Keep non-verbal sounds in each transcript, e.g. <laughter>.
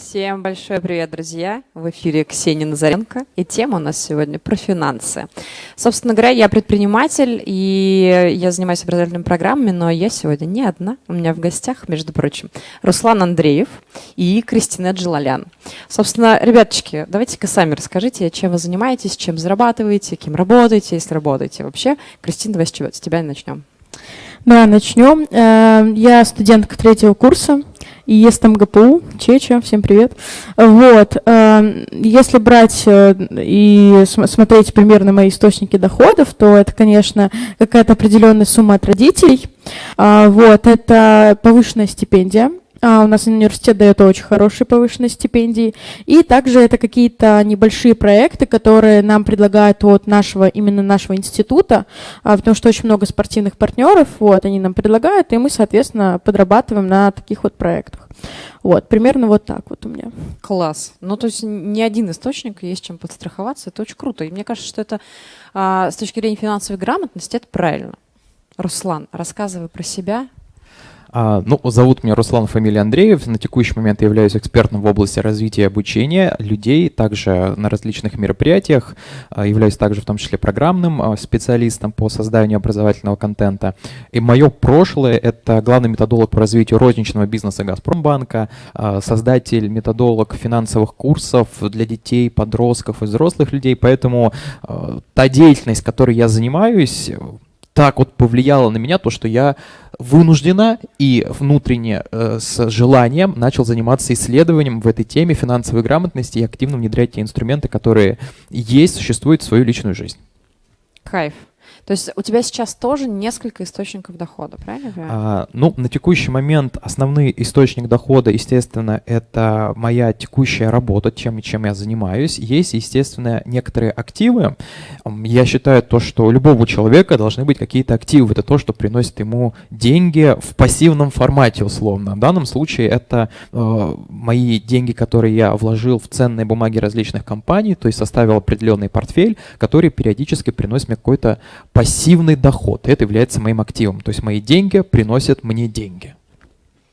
Всем большой привет, друзья! В эфире Ксения Назаренко, и тема у нас сегодня про финансы. Собственно говоря, я предприниматель, и я занимаюсь образовательными программами, но я сегодня не одна. У меня в гостях, между прочим, Руслан Андреев и Кристина Джилалян. Собственно, ребяточки, давайте-ка сами расскажите, чем вы занимаетесь, чем зарабатываете, кем работаете, если работаете вообще. Кристина, давай с, чего, с тебя начнем. Да, начнем. Э, я студентка третьего курса и есть там ГПУ, Чеча, всем привет. Вот, э, если брать э, и смотреть примерно мои источники доходов, то это, конечно, какая-то определенная сумма от родителей. А, вот, это повышенная стипендия, а, у нас университет дает очень хорошие повышенные стипендии. И также это какие-то небольшие проекты, которые нам предлагают от нашего, именно нашего института, а, потому что очень много спортивных партнеров, вот, они нам предлагают, и мы, соответственно, подрабатываем на таких вот проектах. Вот, примерно вот так вот у меня. Класс. Ну, то есть ни один источник есть чем подстраховаться, это очень круто. И мне кажется, что это а, с точки зрения финансовой грамотности, это правильно. Руслан, рассказывай про себя, ну, зовут меня Руслан, фамилия Андреев. На текущий момент я являюсь экспертом в области развития и обучения людей, также на различных мероприятиях. А, являюсь также в том числе программным а, специалистом по созданию образовательного контента. И мое прошлое — это главный методолог по развитию розничного бизнеса «Газпромбанка», создатель, методолог финансовых курсов для детей, подростков и взрослых людей. Поэтому та деятельность, которой я занимаюсь, так вот повлияло на меня то, что я вынуждена и внутренне э, с желанием начал заниматься исследованием в этой теме финансовой грамотности и активно внедрять те инструменты, которые есть, существуют в свою личную жизнь. Кайф. То есть у тебя сейчас тоже несколько источников дохода, правильно? А, ну, на текущий момент основной источник дохода, естественно, это моя текущая работа, чем, чем я занимаюсь. Есть, естественно, некоторые активы. Я считаю то, что у любого человека должны быть какие-то активы. Это то, что приносит ему деньги в пассивном формате, условно. В данном случае это э, мои деньги, которые я вложил в ценные бумаги различных компаний, то есть составил определенный портфель, который периодически приносит мне какой-то пассивный доход. Это является моим активом. То есть мои деньги приносят мне деньги.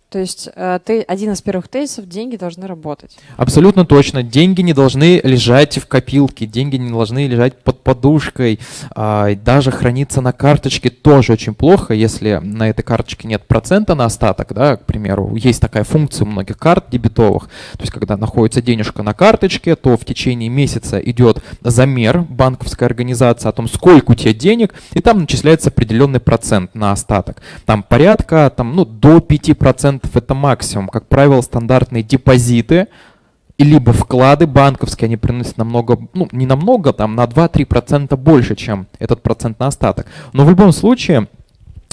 То есть э, ты один из первых тезисов, деньги должны работать. Абсолютно точно. Деньги не должны лежать в копилке, деньги не должны лежать под подушкой, а, даже храниться на карточке тоже очень плохо, если на этой карточке нет процента на остаток, да, к примеру. Есть такая функция у многих карт дебетовых, то есть когда находится денежка на карточке, то в течение месяца идет замер банковской организации о том, сколько у тебя денег, и там начисляется определенный процент на остаток. Там порядка там, ну, до 5% это максимум. Как правило, стандартные депозиты и либо вклады банковские, они приносят намного, ну, не намного, там, на 2-3% больше, чем этот процент на остаток. Но в любом случае,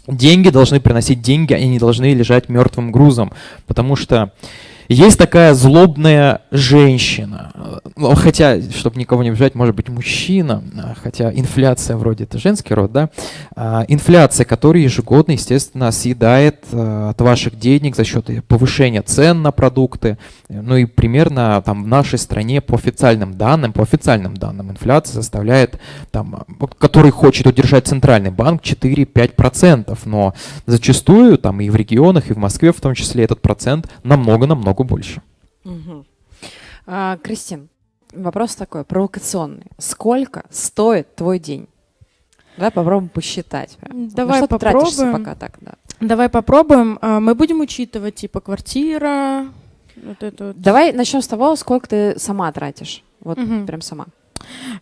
деньги должны приносить деньги, они не должны лежать мертвым грузом, потому что есть такая злобная женщина, ну, хотя, чтобы никого не обижать, может быть мужчина, хотя инфляция вроде это женский род, да, а, инфляция, которая ежегодно, естественно, съедает э, от ваших денег за счет повышения цен на продукты, ну и примерно там в нашей стране по официальным данным, по официальным данным инфляция составляет, там, который хочет удержать центральный банк 4-5%, но зачастую там и в регионах, и в Москве в том числе этот процент намного-намного намного больше. Угу. А, Кристин, вопрос такой, провокационный. Сколько стоит твой день? Давай попробуем посчитать. Давай ну, попробуем. пока так, да. Давай попробуем. А, мы будем учитывать типа квартира. Вот это вот. Давай начнем с того, сколько ты сама тратишь. Вот угу. прям сама.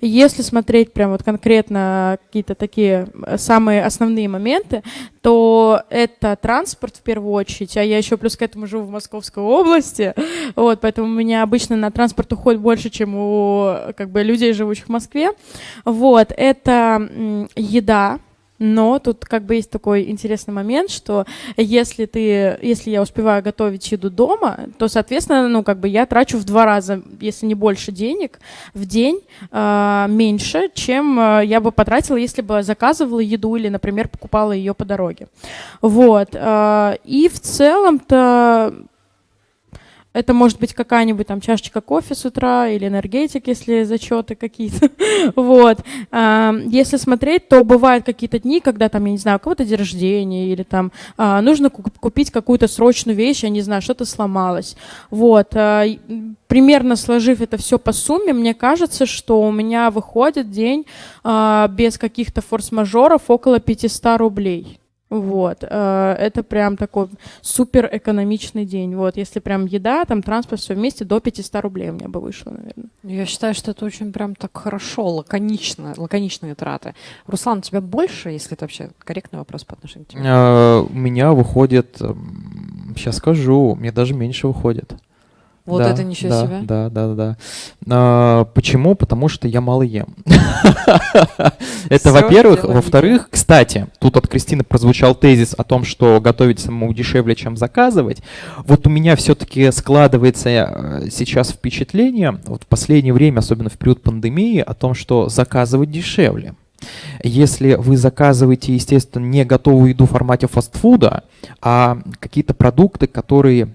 Если смотреть прям вот конкретно какие-то такие э, самые основные моменты, то это транспорт в первую очередь, а я еще плюс к этому живу в Московской области, вот, поэтому у меня обычно на транспорт уходит больше, чем у как бы людей, живущих в Москве. Вот, это еда, но тут как бы есть такой интересный момент, что если ты, если я успеваю готовить еду дома, то, соответственно, ну как бы я трачу в два раза, если не больше денег в день э, меньше, чем э, я бы потратила, если бы заказывала еду или, например, покупала ее по дороге. Вот. Э, и в целом-то Это может быть какая-нибудь там чашечка кофе с утра или энергетик, если зачеты какие-то. <laughs> вот. А, если смотреть, то бывают какие-то дни, когда там, я не знаю, у кого-то день рождения или там а, нужно купить какую-то срочную вещь, я не знаю, что-то сломалось. Вот. А, примерно сложив это все по сумме, мне кажется, что у меня выходит день без каких-то форс-мажоров около 500 рублей. Вот, э, это прям такой супер экономичный день. Вот, если прям еда, там транспорт, все вместе, до 500 рублей у меня бы вышло, наверное. Я считаю, что это очень прям так хорошо, лаконично, лаконичные траты. Руслан, у тебя больше, если это вообще корректный вопрос по отношению к тебе? Э, у меня выходит, сейчас скажу, мне даже меньше выходит. Вот да, это ничего да, себе. Да, да, да. А, почему? Потому что я мало ем. <laughs> Это, во-первых. Во-вторых, кстати, тут от Кристины прозвучал тезис о том, что готовить самому дешевле, чем заказывать. Вот у меня все-таки складывается э, сейчас впечатление, вот в последнее время, особенно в период пандемии, о том, что заказывать дешевле. Если вы заказываете, естественно, не готовую еду в формате фастфуда, а какие-то продукты, которые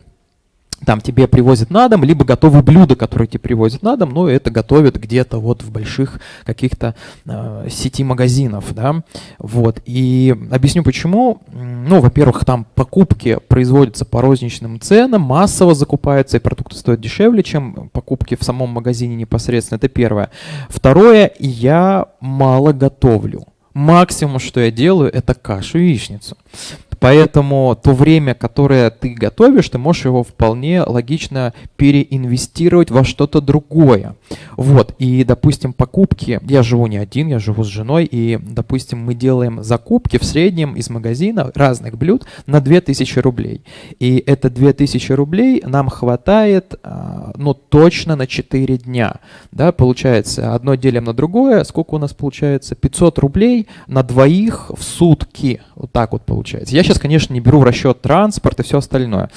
там тебе привозят на дом, либо готовые блюда, которые тебе привозят на дом, но это готовят где-то вот в больших каких-то э, сети магазинов, да, вот, и объясню почему, ну, во-первых, там покупки производятся по розничным ценам, массово закупаются, и продукты стоят дешевле, чем покупки в самом магазине непосредственно, это первое. Второе, я мало готовлю. Максимум, что я делаю, это кашу яичницу. Поэтому то время, которое ты готовишь, ты можешь его вполне логично переинвестировать во что-то другое. Вот, и, допустим, покупки, я живу не один, я живу с женой, и, допустим, мы делаем закупки в среднем из магазина разных блюд на 2000 рублей. И это 2000 рублей нам хватает, а, ну, точно на 4 дня. Да, получается, одно делим на другое, сколько у нас получается? 500 рублей на двоих в сутки. Вот так вот получается. Я сейчас, конечно, не беру в расчет транспорт и все остальное.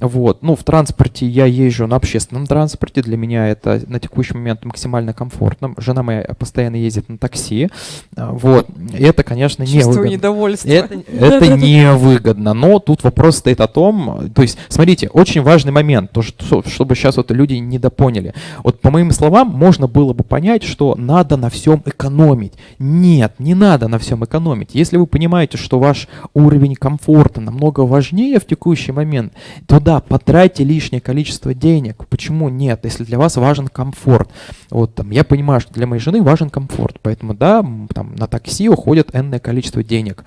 Вот. Ну, в транспорте я езжу на общественном транспорте. Для меня это на текущий момент максимально комфортно. Жена моя постоянно ездит на такси. А, вот. Это, конечно, не выгодно. недовольство. Это, это невыгодно. Но тут вопрос стоит о том, то есть, смотрите, очень важный момент, то, что, чтобы сейчас вот люди недопоняли. Вот по моим словам, можно было бы понять, что надо на всем экономить. Нет, не надо на всем экономить. Если вы понимаете, что ваш уровень комфорта намного важнее в текущий момент, то да, потратьте лишнее количество денег. Почему нет, если для вас важен комфорт? Вот там, я понимаю, что для моей жены важен комфорт, поэтому да, там на такси уходит энное количество денег.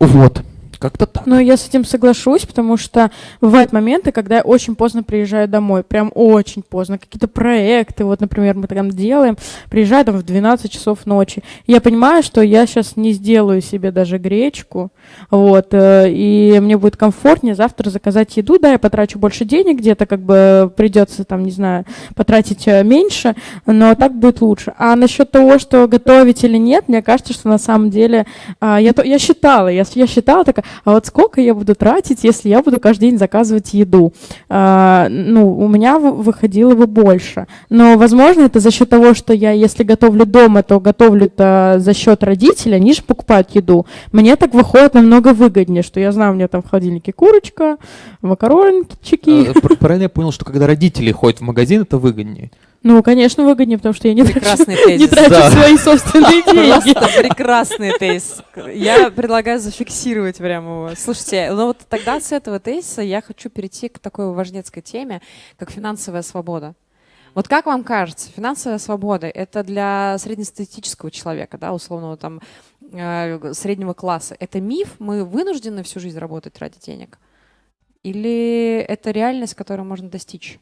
Вот. Как-то так. Ну, я с этим соглашусь, потому что бывают моменты, когда я очень поздно приезжаю домой, прям очень поздно. Какие-то проекты, вот, например, мы там делаем, приезжаю там в 12 часов ночи. Я понимаю, что я сейчас не сделаю себе даже гречку, вот, э, и мне будет комфортнее завтра заказать еду, да, я потрачу больше денег, где-то как бы придется там, не знаю, потратить э, меньше, но так будет лучше. А насчет того, что готовить или нет, мне кажется, что на самом деле, а, я, я считала, я, я считала такая, а вот сколько я буду тратить, если я буду каждый день заказывать еду? А, ну, у меня выходило бы больше. Но, возможно, это за счет того, что я, если готовлю дома, то готовлю это за счет родителей, они же покупают еду. Мне так выходит намного выгоднее, что я знаю, у меня там в холодильнике курочка, макарончики. А, правильно я понял, что когда родители ходят в магазин, это выгоднее? Ну, конечно, выгоднее, потому что я не прекрасный <laughs> трачу, тезис. не трачу да. свои собственные <laughs> деньги. Просто прекрасный тезис. Я предлагаю зафиксировать прямо его. Слушайте, ну вот тогда с этого тезиса я хочу перейти к такой важнецкой теме, как финансовая свобода. Вот как вам кажется, финансовая свобода — это для среднестатистического человека, да, условного там э, среднего класса, это миф? Мы вынуждены всю жизнь работать ради денег? Или это реальность, которую можно достичь?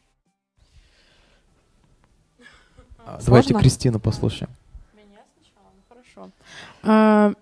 Давайте Кристину послушаем. Меня сначала, ну хорошо.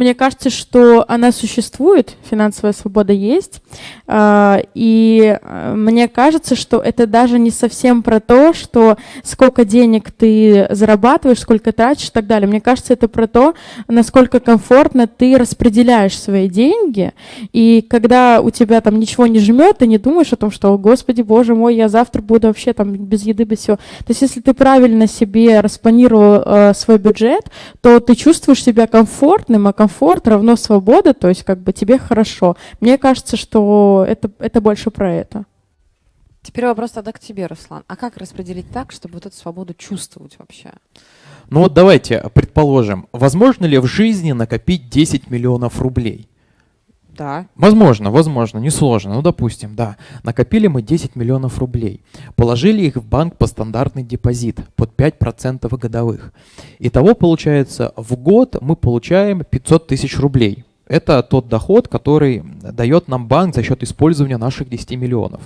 Мне кажется, что она существует, финансовая свобода есть, а, и а, мне кажется, что это даже не совсем про то, что сколько денег ты зарабатываешь, сколько тратишь и так далее. Мне кажется, это про то, насколько комфортно ты распределяешь свои деньги, и когда у тебя там ничего не жмет, ты не думаешь о том, что, господи, боже мой, я завтра буду вообще там без еды, без всего. То есть если ты правильно себе распланировал э, свой бюджет, то ты чувствуешь себя комфортным, а комфортным комфорт равно свобода, то есть как бы тебе хорошо. Мне кажется, что это, это больше про это. Теперь вопрос тогда к тебе, Руслан. А как распределить так, чтобы вот эту свободу чувствовать вообще? Ну вот давайте предположим, возможно ли в жизни накопить 10 миллионов рублей? Да. Возможно, возможно, несложно. Ну, допустим, да. Накопили мы 10 миллионов рублей. Положили их в банк по стандартный депозит под 5% годовых. Итого, получается, в год мы получаем 500 тысяч рублей. Это тот доход, который дает нам банк за счет использования наших 10 миллионов.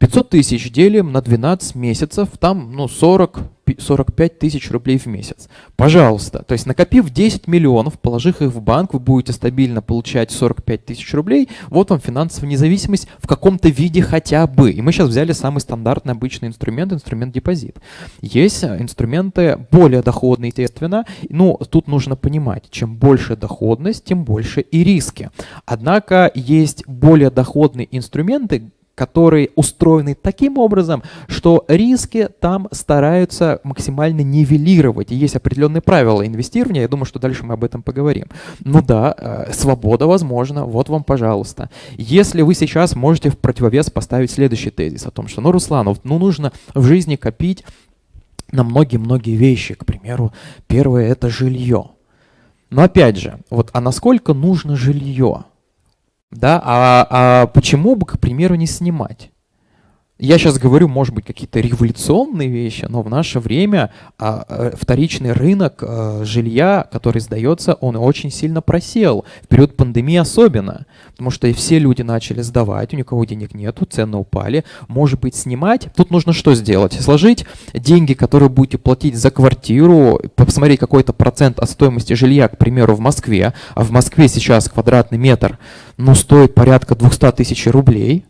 500 тысяч делим на 12 месяцев, там ну, 40, 45 тысяч рублей в месяц. Пожалуйста. То есть накопив 10 миллионов, положив их в банк, вы будете стабильно получать 45 тысяч рублей. Вот вам финансовая независимость в каком-то виде хотя бы. И мы сейчас взяли самый стандартный обычный инструмент, инструмент депозит. Есть инструменты более доходные, естественно. Ну, тут нужно понимать, чем больше доходность, тем больше и риски. Однако есть более доходные инструменты, которые устроены таким образом, что риски там стараются максимально нивелировать. И есть определенные правила инвестирования, я думаю, что дальше мы об этом поговорим. Ну да, э, свобода возможна, вот вам, пожалуйста. Если вы сейчас можете в противовес поставить следующий тезис о том, что, ну, Русланов, ну, нужно в жизни копить на многие-многие вещи. К примеру, первое – это жилье. Но опять же, вот, а насколько нужно жилье? Да, а, а почему бы, к примеру, не снимать? Я сейчас говорю, может быть, какие-то революционные вещи, но в наше время а, а, вторичный рынок а, жилья, который сдается, он очень сильно просел. В период пандемии особенно, потому что все люди начали сдавать, у никого денег нету, цены упали. Может быть, снимать. Тут нужно что сделать? Сложить деньги, которые будете платить за квартиру, посмотреть какой-то процент от стоимости жилья, к примеру, в Москве, а в Москве сейчас квадратный метр, ну, стоит порядка 200 тысяч рублей,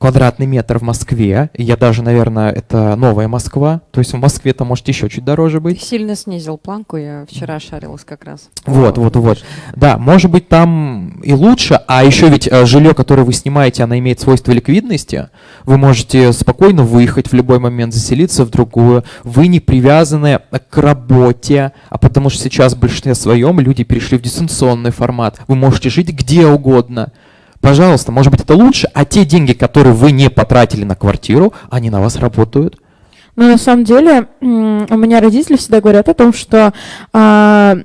квадратный метр в Москве. Я даже, наверное, это новая Москва. То есть в Москве это может еще чуть дороже быть. Ты сильно снизил планку, я вчера шарилась как раз. Вот, вот, вот. Да, может быть там и лучше, а еще ведь э, жилье, которое вы снимаете, оно имеет свойство ликвидности. Вы можете спокойно выехать в любой момент, заселиться в другую. Вы не привязаны к работе, а потому что сейчас в большинстве своем люди перешли в дистанционный формат. Вы можете жить где угодно. Пожалуйста, может быть, это лучше, а те деньги, которые вы не потратили на квартиру, они на вас работают. Ну, на самом деле, у меня родители всегда говорят о том, что а,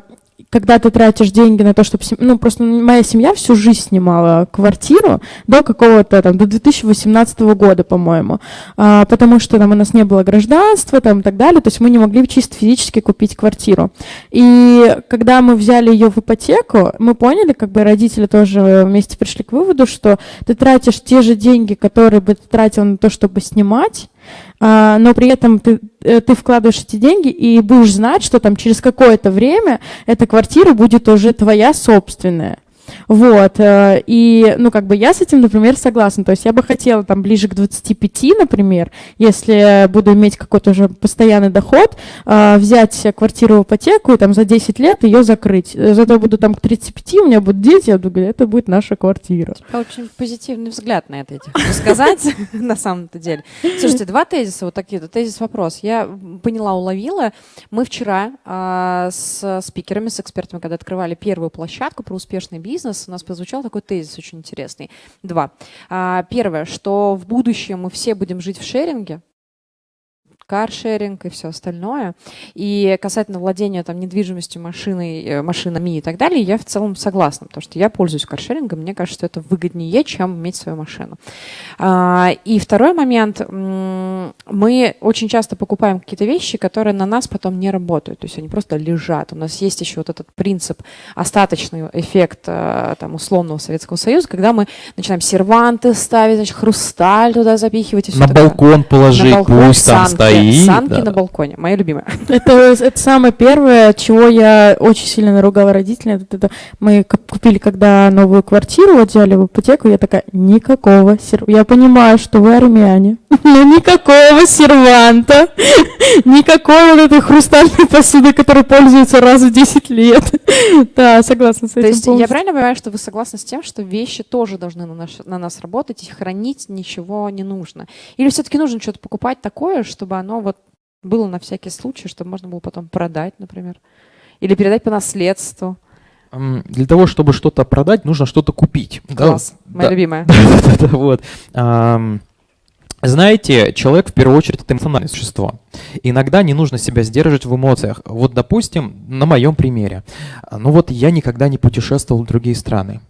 когда ты тратишь деньги на то, чтобы... Ну, просто моя семья всю жизнь снимала квартиру до какого-то там, до 2018 года, по-моему, а, потому что там у нас не было гражданства там и так далее, то есть мы не могли чисто физически купить квартиру. И когда мы взяли ее в ипотеку, мы поняли, как бы родители тоже вместе пришли к выводу, что ты тратишь те же деньги, которые бы ты тратил на то, чтобы снимать, но при этом ты, э, ты вкладываешь эти деньги и будешь знать, что там через какое-то время эта квартира будет уже твоя собственная. Вот, э, и, ну, как бы я с этим, например, согласна. То есть я бы хотела там ближе к 25, например, если буду иметь какой-то уже постоянный доход, э, взять квартиру в ипотеку и там за 10 лет ее закрыть. Зато буду там к 35, у меня будут дети, я буду это будет наша квартира. Очень позитивный взгляд на это, этих сказать, <laughs> на самом-то деле. Слушайте, два тезиса вот такие, тезис-вопрос. Я поняла, уловила. Мы вчера а, с спикерами, с экспертами, когда открывали первую площадку про успешный бизнес, бизнес, у нас прозвучал такой тезис очень интересный. Два. А, первое, что в будущем мы все будем жить в шеринге, каршеринг и все остальное. И касательно владения там, недвижимостью, машиной, э, машинами и так далее, я в целом согласна, потому что я пользуюсь каршерингом, мне кажется, что это выгоднее, чем иметь свою машину. А, и второй момент, мы очень часто покупаем какие-то вещи, которые на нас потом не работают, то есть они просто лежат. У нас есть еще вот этот принцип, остаточный эффект э, там, условного Советского Союза, когда мы начинаем серванты ставить, значит, хрусталь туда запихивать. И все на такое. балкон положить, на балкон, пусть там стоит стоит. Санки да. на балконе, моя любимая. <laughs> Это, это самое первое, чего я очень сильно наругала родителей. Это, это, мы купили, когда новую квартиру, вот взяли в ипотеку, я такая, никакого серванта. Я понимаю, что вы армяне, но никакого серванта, никакой вот этой хрустальной посуды, которой пользуются раз в 10 лет. Да, согласна с этим То есть я правильно понимаю, что вы согласны с тем, что вещи тоже должны на, наш, на нас работать, и хранить ничего не нужно? Или все-таки нужно что-то покупать такое, чтобы оно вот было на всякий случай, чтобы можно было потом продать, например, или передать по наследству. Для того, чтобы что-то продать, нужно что-то купить. Класс, да? моя да. любимая. <laughs> Да-да-да, вот. Знаете, человек в первую очередь это эмоциональное существо. Иногда не нужно себя сдерживать в эмоциях. Вот, допустим, на моем примере. Ну вот я никогда не путешествовал в другие страны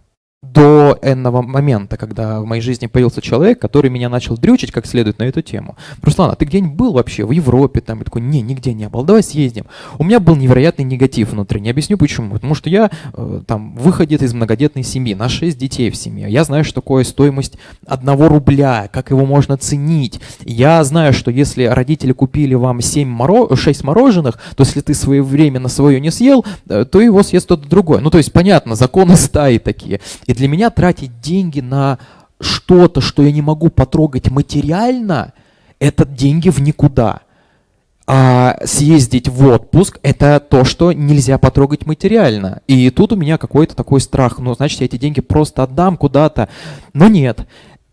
до энного момента, когда в моей жизни появился человек, который меня начал дрючить как следует на эту тему. Руслан, а ты где-нибудь был вообще в Европе? Там, я такой, не, нигде не был, давай съездим. У меня был невероятный негатив внутренний. Объясню почему. Потому что я э, там выходит из многодетной семьи, на 6 детей в семье. Я знаю, что такое стоимость одного рубля, как его можно ценить. Я знаю, что если родители купили вам 7 моро... 6 мороженых, то если ты своевременно свое не съел, э, то его съест кто-то другой. Ну, то есть, понятно, законы стаи такие. И для меня тратить деньги на что-то, что я не могу потрогать материально, это деньги в никуда. А съездить в отпуск – это то, что нельзя потрогать материально. И тут у меня какой-то такой страх. Ну, значит, я эти деньги просто отдам куда-то. Но нет,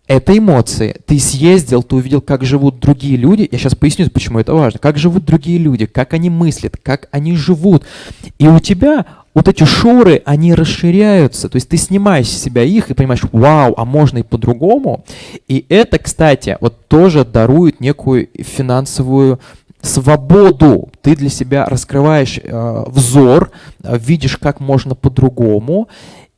это эмоции. Ты съездил, ты увидел, как живут другие люди. Я сейчас поясню, почему это важно. Как живут другие люди, как они мыслят, как они живут. И у тебя вот эти шоры, они расширяются. То есть ты снимаешь с себя их и понимаешь, вау, а можно и по-другому. И это, кстати, вот тоже дарует некую финансовую свободу. Ты для себя раскрываешь э, взор, э, видишь, как можно по-другому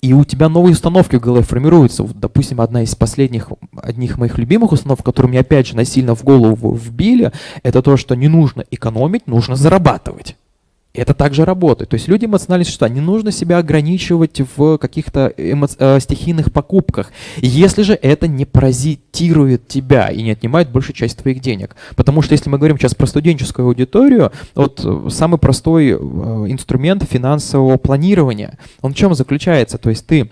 и у тебя новые установки в голове формируются. Вот, допустим, одна из последних, одних моих любимых установок, которую мне опять же насильно в голову вбили, это то, что не нужно экономить, нужно зарабатывать это также работает. То есть люди эмоциональные существа, не нужно себя ограничивать в каких-то эмо... э, стихийных покупках, если же это не паразитирует тебя и не отнимает большую часть твоих денег. Потому что если мы говорим сейчас про студенческую аудиторию, вот э, самый простой э, инструмент финансового планирования, он в чем заключается? То есть ты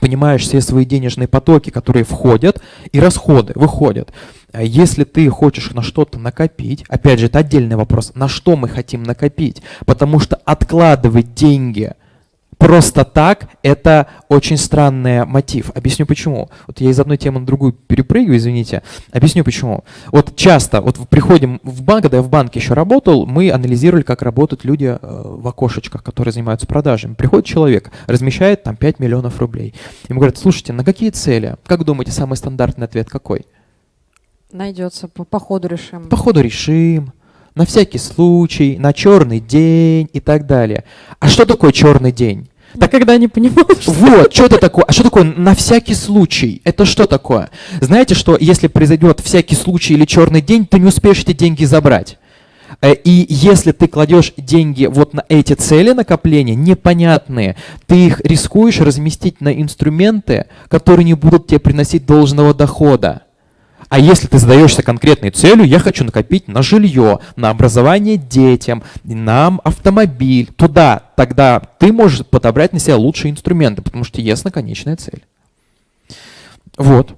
понимаешь все свои денежные потоки, которые входят, и расходы выходят. А если ты хочешь на что-то накопить, опять же, это отдельный вопрос, на что мы хотим накопить, потому что откладывать деньги – просто так – это очень странный мотив. Объясню почему. Вот я из одной темы на другую перепрыгиваю, извините. Объясню почему. Вот часто, вот приходим в банк, когда я в банке еще работал, мы анализировали, как работают люди э, в окошечках, которые занимаются продажами. Приходит человек, размещает там 5 миллионов рублей. Ему говорят, слушайте, на какие цели? Как думаете, самый стандартный ответ какой? Найдется, по, по ходу решим. По ходу решим на всякий случай, на черный день и так далее. А что такое черный день? Так когда не понимал. Что вот, что это такое? А что такое на всякий случай? Это что такое? Знаете, что если произойдет всякий случай или черный день, ты не успеешь эти деньги забрать. Э, и если ты кладешь деньги вот на эти цели накопления, непонятные, ты их рискуешь разместить на инструменты, которые не будут тебе приносить должного дохода. А если ты задаешься конкретной целью, я хочу накопить на жилье, на образование детям, на автомобиль, туда, тогда ты можешь подобрать на себя лучшие инструменты, потому что ясна конечная цель. Вот.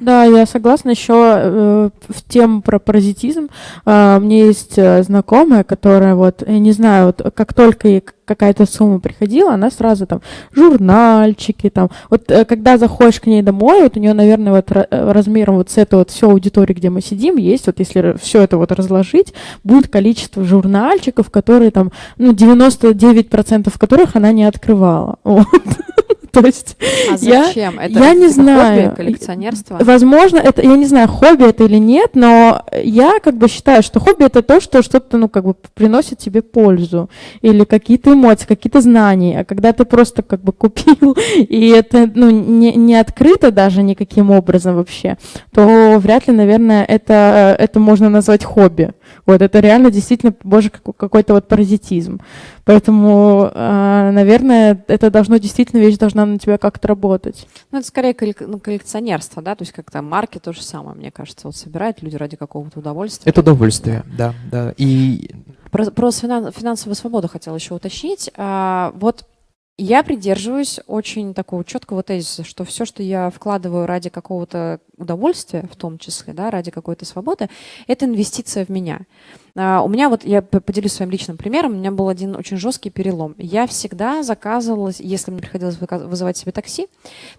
Да, я согласна. Еще э, в тему про паразитизм. Э, у меня есть э, знакомая, которая вот, я не знаю, вот как только ей какая-то сумма приходила, она сразу там журнальчики там. Вот э, когда заходишь к ней домой, вот у нее, наверное, вот э, размером вот с этой вот всей аудитории, где мы сидим, есть вот если все это вот разложить, будет количество журнальчиков, которые там, ну, 99% которых она не открывала. <laughs> Вот. <laughs> То есть а зачем? Я, это, я не знаю. Хобби, коллекционерство? Возможно, это, я не знаю, хобби это или нет, но я как бы считаю, что хобби это то, что что-то, ну, как бы приносит тебе пользу или какие-то эмоции, какие-то знания. А когда ты просто как бы купил, <laughs> и это, ну, не, не открыто даже никаким образом вообще, то вряд ли, наверное, это, это можно назвать хобби. Вот, это реально действительно, боже, какой-то вот паразитизм. Поэтому, а, наверное, это должно действительно, вещь должна на тебя как-то работать. Ну, это скорее ну, коллекционерство, да, то есть как-то марки то же самое, мне кажется, вот собирают люди ради какого-то удовольствия. Это удовольствие, да, да. И про, про финансовую свободу хотела еще уточнить. А, вот я придерживаюсь очень такого четкого тезиса, что все, что я вкладываю ради какого-то удовольствия, в том числе, да, ради какой-то свободы, это инвестиция в меня. А, у меня вот, я поделюсь своим личным примером, у меня был один очень жесткий перелом. Я всегда заказывала, если мне приходилось вызывать себе такси,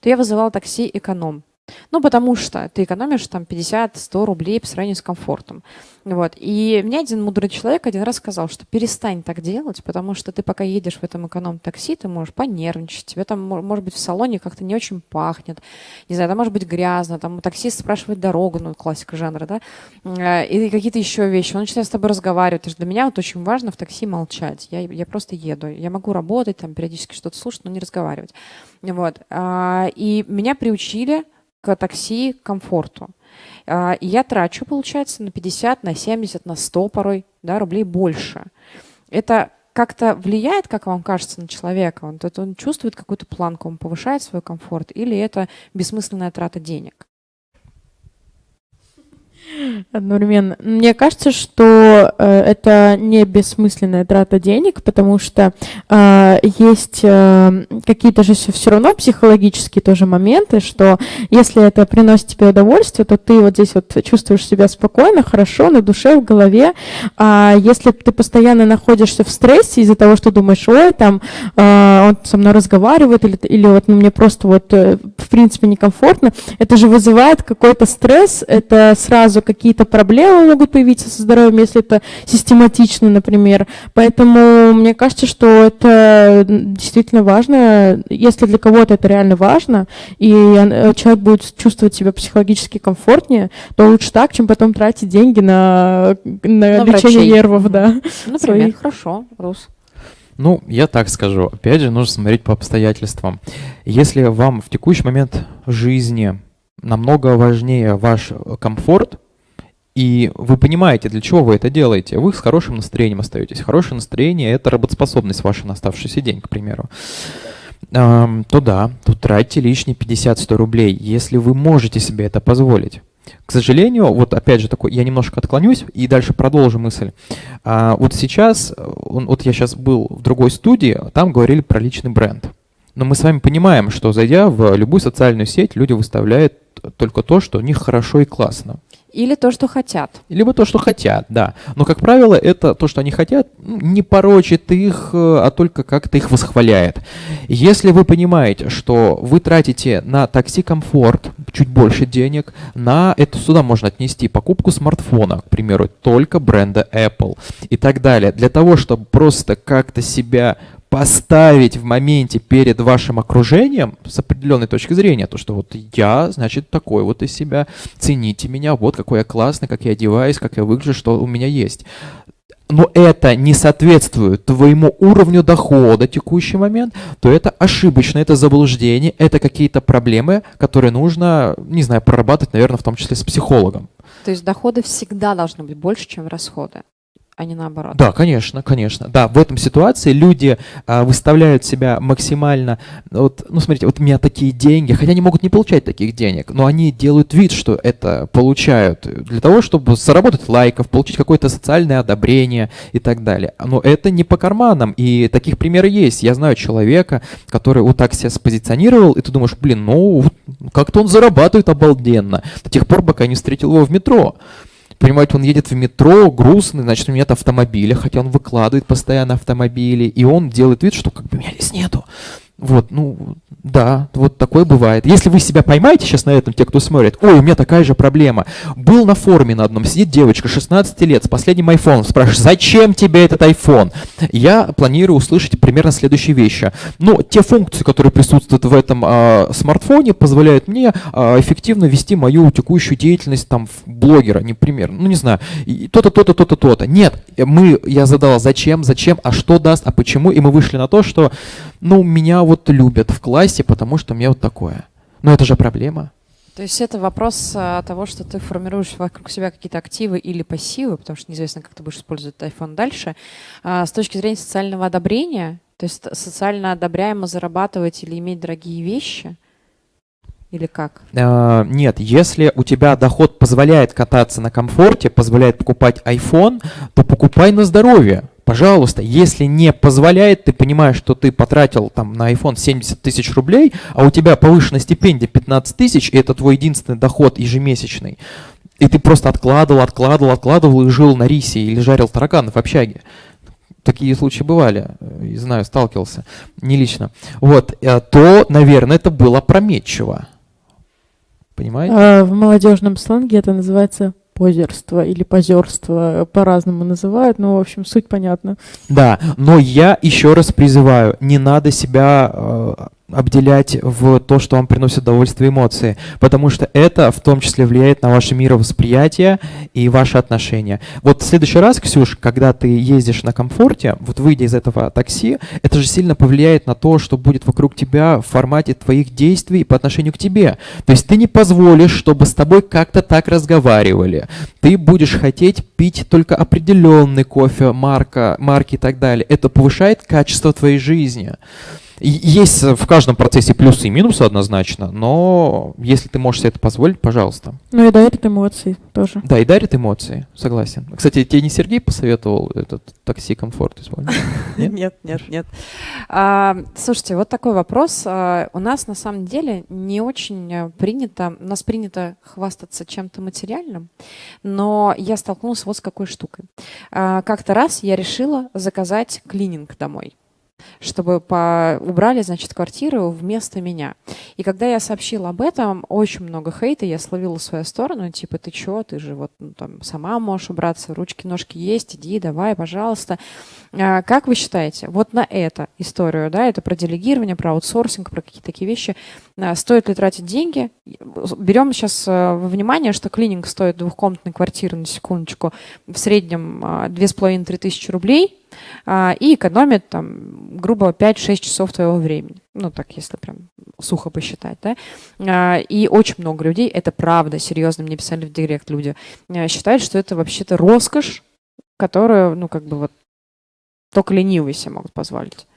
то я вызывала такси эконом. Ну, потому что ты экономишь там 50-100 рублей по сравнению с комфортом. Вот. И мне один мудрый человек один раз сказал, что перестань так делать, потому что ты пока едешь в этом эконом-такси, ты можешь понервничать, тебе там, может быть, в салоне как-то не очень пахнет, не знаю, там может быть грязно, там таксист спрашивает дорогу, ну, классика жанра, да, э, и какие-то еще вещи. Он начинает с тобой разговаривать. Для меня вот очень важно в такси молчать. Я, я просто еду. Я могу работать, там, периодически что-то слушать, но не разговаривать. Вот. А, и меня приучили к такси к комфорту. А, я трачу, получается, на 50, на 70, на 100 порой да, рублей больше. Это как-то влияет, как вам кажется, на человека? Он, он чувствует какую-то планку, он повышает свой комфорт, или это бессмысленная трата денег? Одновременно. Мне кажется, что э, это не бессмысленная трата денег, потому что э, есть э, какие-то же все равно психологические тоже моменты, что если это приносит тебе удовольствие, то ты вот здесь вот чувствуешь себя спокойно, хорошо, на душе, в голове. А если ты постоянно находишься в стрессе из-за того, что думаешь, ой, там э, он со мной разговаривает, или, или вот ну, мне просто вот э, в принципе некомфортно, это же вызывает какой-то стресс, это сразу какие-то проблемы могут появиться со здоровьем, если это систематично, например. Поэтому мне кажется, что это действительно важно. Если для кого-то это реально важно, и человек будет чувствовать себя психологически комфортнее, то лучше так, чем потом тратить деньги на, на, на лечение врачей. нервов. Да, <laughs> Например, своих. хорошо, Рус. Ну, я так скажу. Опять же, нужно смотреть по обстоятельствам. Если вам в текущий момент жизни намного важнее ваш комфорт, и вы понимаете, для чего вы это делаете. Вы с хорошим настроением остаетесь. Хорошее настроение — это работоспособность ваша на оставшийся день, к примеру. то да, тут тратьте лишние 50-100 рублей, если вы можете себе это позволить. К сожалению, вот опять же такой, я немножко отклонюсь и дальше продолжу мысль. А, вот сейчас, вот я сейчас был в другой студии, там говорили про личный бренд. Но мы с вами понимаем, что зайдя в любую социальную сеть, люди выставляют только то, что у них хорошо и классно. Или то, что хотят. Либо то, что хотят, да. Но, как правило, это то, что они хотят, ну, не порочит их, э, а только как-то их восхваляет. Если вы понимаете, что вы тратите на такси-комфорт чуть больше денег, на это сюда можно отнести покупку смартфона, к примеру, только бренда Apple и так далее. Для того, чтобы просто как-то себя поставить в моменте перед вашим окружением с определенной точки зрения, то, что вот я, значит, такой вот из себя, цените меня, вот какой я классный, как я одеваюсь, как я выгляжу, что у меня есть. Но это не соответствует твоему уровню дохода текущий момент, то это ошибочно, это заблуждение, это какие-то проблемы, которые нужно, не знаю, прорабатывать, наверное, в том числе с психологом. То есть доходы всегда должны быть больше, чем расходы а не наоборот. Да, конечно, конечно. Да, в этом ситуации люди а, выставляют себя максимально, вот, ну смотрите, вот у меня такие деньги, хотя они могут не получать таких денег, но они делают вид, что это получают для того, чтобы заработать лайков, получить какое-то социальное одобрение и так далее. Но это не по карманам, и таких примеров есть. Я знаю человека, который вот так себя спозиционировал, и ты думаешь, блин, ну как-то он зарабатывает обалденно, до тех пор, пока не встретил его в метро. Понимаете, он едет в метро, грустный, значит, у него нет автомобиля, хотя он выкладывает постоянно автомобили, и он делает вид, что как бы меня здесь нету. Вот, ну, да, вот такое бывает. Если вы себя поймаете сейчас на этом, те, кто смотрит, ой, у меня такая же проблема. Был на форуме на одном, сидит девочка 16 лет с последним айфоном, спрашивает, зачем тебе этот iPhone? Я планирую услышать примерно следующие вещи. Ну, те функции, которые присутствуют в этом э, смартфоне, позволяют мне э, эффективно вести мою текущую деятельность там блогера, не пример, ну не знаю, то-то, то-то, то-то, то-то. Нет, мы, я задал, зачем, зачем, а что даст, а почему, и мы вышли на то, что, ну, меня вот любят в классе, потому что мне вот такое. Но это же проблема. То есть это вопрос а, того, что ты формируешь вокруг себя какие-то активы или пассивы, потому что неизвестно, как ты будешь использовать iPhone дальше. А, с точки зрения социального одобрения, то есть социально одобряемо зарабатывать или иметь дорогие вещи, или как? Uh, нет, если у тебя доход позволяет кататься на комфорте, позволяет покупать iPhone, то покупай на здоровье. Пожалуйста, если не позволяет, ты понимаешь, что ты потратил там на iPhone 70 тысяч рублей, а у тебя повышенная стипендия 15 тысяч, и это твой единственный доход ежемесячный, и ты просто откладывал, откладывал, откладывал и жил на рисе или жарил тараканов в общаге. Такие случаи бывали, и знаю, сталкивался, не лично. Вот, э, то, наверное, это было опрометчиво. Понимаете? А, в молодежном сленге это называется позерство или позерство, по-разному называют, но, в общем, суть понятна. Да, но я еще раз призываю, не надо себя э, обделять в то, что вам приносит удовольствие эмоции, потому что это в том числе влияет на ваше мировосприятие и ваши отношения. Вот в следующий раз, Ксюш, когда ты ездишь на комфорте, вот выйдя из этого такси, это же сильно повлияет на то, что будет вокруг тебя в формате твоих действий по отношению к тебе. То есть ты не позволишь, чтобы с тобой как-то так разговаривали. Ты будешь хотеть пить только определенный кофе, марка, марки и так далее. Это повышает качество твоей жизни. Есть в каждом процессе плюсы и минусы однозначно, но если ты можешь себе это позволить, пожалуйста. Ну и дарит эмоции тоже. Да, и дарит эмоции, согласен. Кстати, тебе не Сергей посоветовал этот такси комфорт использовать? <laughs> Нет, нет, нет. А, слушайте, вот такой вопрос. А, у нас на самом деле не очень принято, у нас принято хвастаться чем-то материальным, но я столкнулась вот с какой штукой. А, как-то раз я решила заказать клининг домой чтобы по... убрали, значит, квартиру вместо меня. И когда я сообщила об этом, очень много хейта я словила в свою сторону, типа, ты чё, ты же вот ну, там сама можешь убраться, ручки-ножки есть, иди, давай, пожалуйста. А, как вы считаете, вот на эту историю, да, это про делегирование, про аутсорсинг, про какие-то такие вещи, а, стоит ли тратить деньги? Берем сейчас а, во внимание, что клининг стоит двухкомнатной квартиры, на секундочку, в среднем 2,5-3 тысячи рублей, а, и экономит там, грубо 5-6 часов твоего времени. Ну, так, если прям сухо посчитать, да. А, и очень много людей, это правда, серьезно, мне писали в директ люди, а, считают, что это вообще-то роскошь, которую, ну, как бы вот только ленивые себе могут позволить.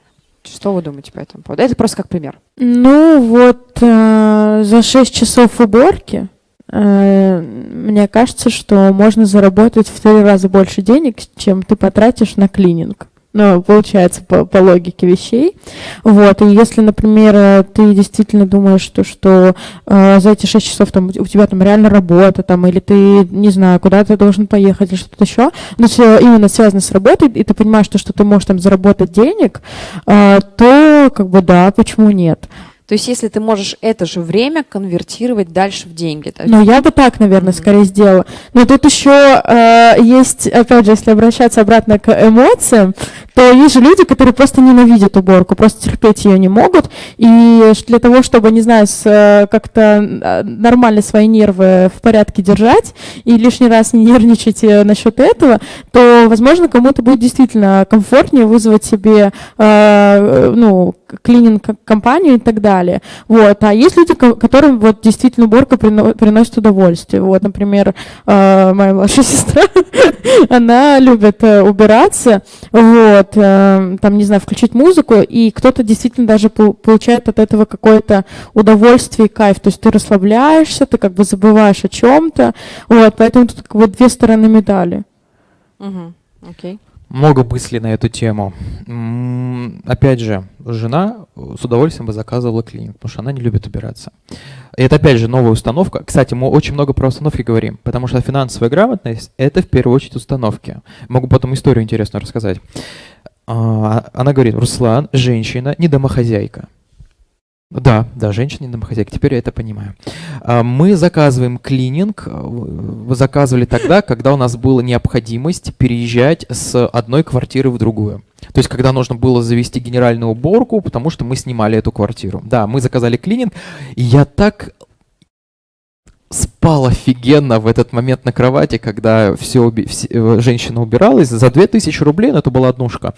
Что вы думаете по этому поводу? Это просто как пример. Ну, вот э, за 6 часов уборки мне кажется, что можно заработать в три раза больше денег, чем ты потратишь на клининг. Ну, получается, по, по логике вещей. Вот, и если, например, ты действительно думаешь, что, что э, за эти 6 часов там, у тебя там реально работа, там, или ты, не знаю, куда ты должен поехать, или что-то еще, но все именно связано с работой, и ты понимаешь, что, что ты можешь там заработать денег, э, то, как бы, да, почему нет? То есть если ты можешь это же время конвертировать дальше в деньги. Ну, я бы так, наверное, mm-hmm. скорее сделала. Но тут еще э, есть, опять же, если обращаться обратно к эмоциям, то есть же люди, которые просто ненавидят уборку, просто терпеть ее не могут. И для того, чтобы, не знаю, э, как-то э, нормально свои нервы в порядке держать и лишний раз не нервничать э, насчет этого, то, возможно, кому-то будет действительно комфортнее вызвать себе э, ну, клининг-компанию и так далее. Вот. А есть люди, которым вот действительно уборка приносит удовольствие. Вот, например, моя младшая <laughs> сестра, она любит убираться, вот, вот, э, там, не знаю, включить музыку, и кто-то действительно даже получает от этого какое-то удовольствие и кайф. То есть ты расслабляешься, ты как бы забываешь о чем-то. Вот, поэтому тут как бы две стороны медали. Угу. Окей. Много мыслей на эту тему. Опять же, жена с удовольствием бы заказывала клиник, потому что она не любит убираться. И это опять же новая установка. Кстати, мы очень много про установки говорим, потому что финансовая грамотность – это в первую очередь установки. Могу потом историю интересную рассказать. А, она говорит, Руслан, женщина, не домохозяйка. Да, да, женщина домохозяйка, теперь я это понимаю. А, мы заказываем клининг, э, заказывали тогда, <laughs> когда у нас была необходимость переезжать с одной квартиры в другую. То есть, когда нужно было завести генеральную уборку, потому что мы снимали эту квартиру. Да, мы заказали клининг, я так спал офигенно в этот момент на кровати, когда все, все э, женщина убиралась. За 2000 рублей, но это была однушка.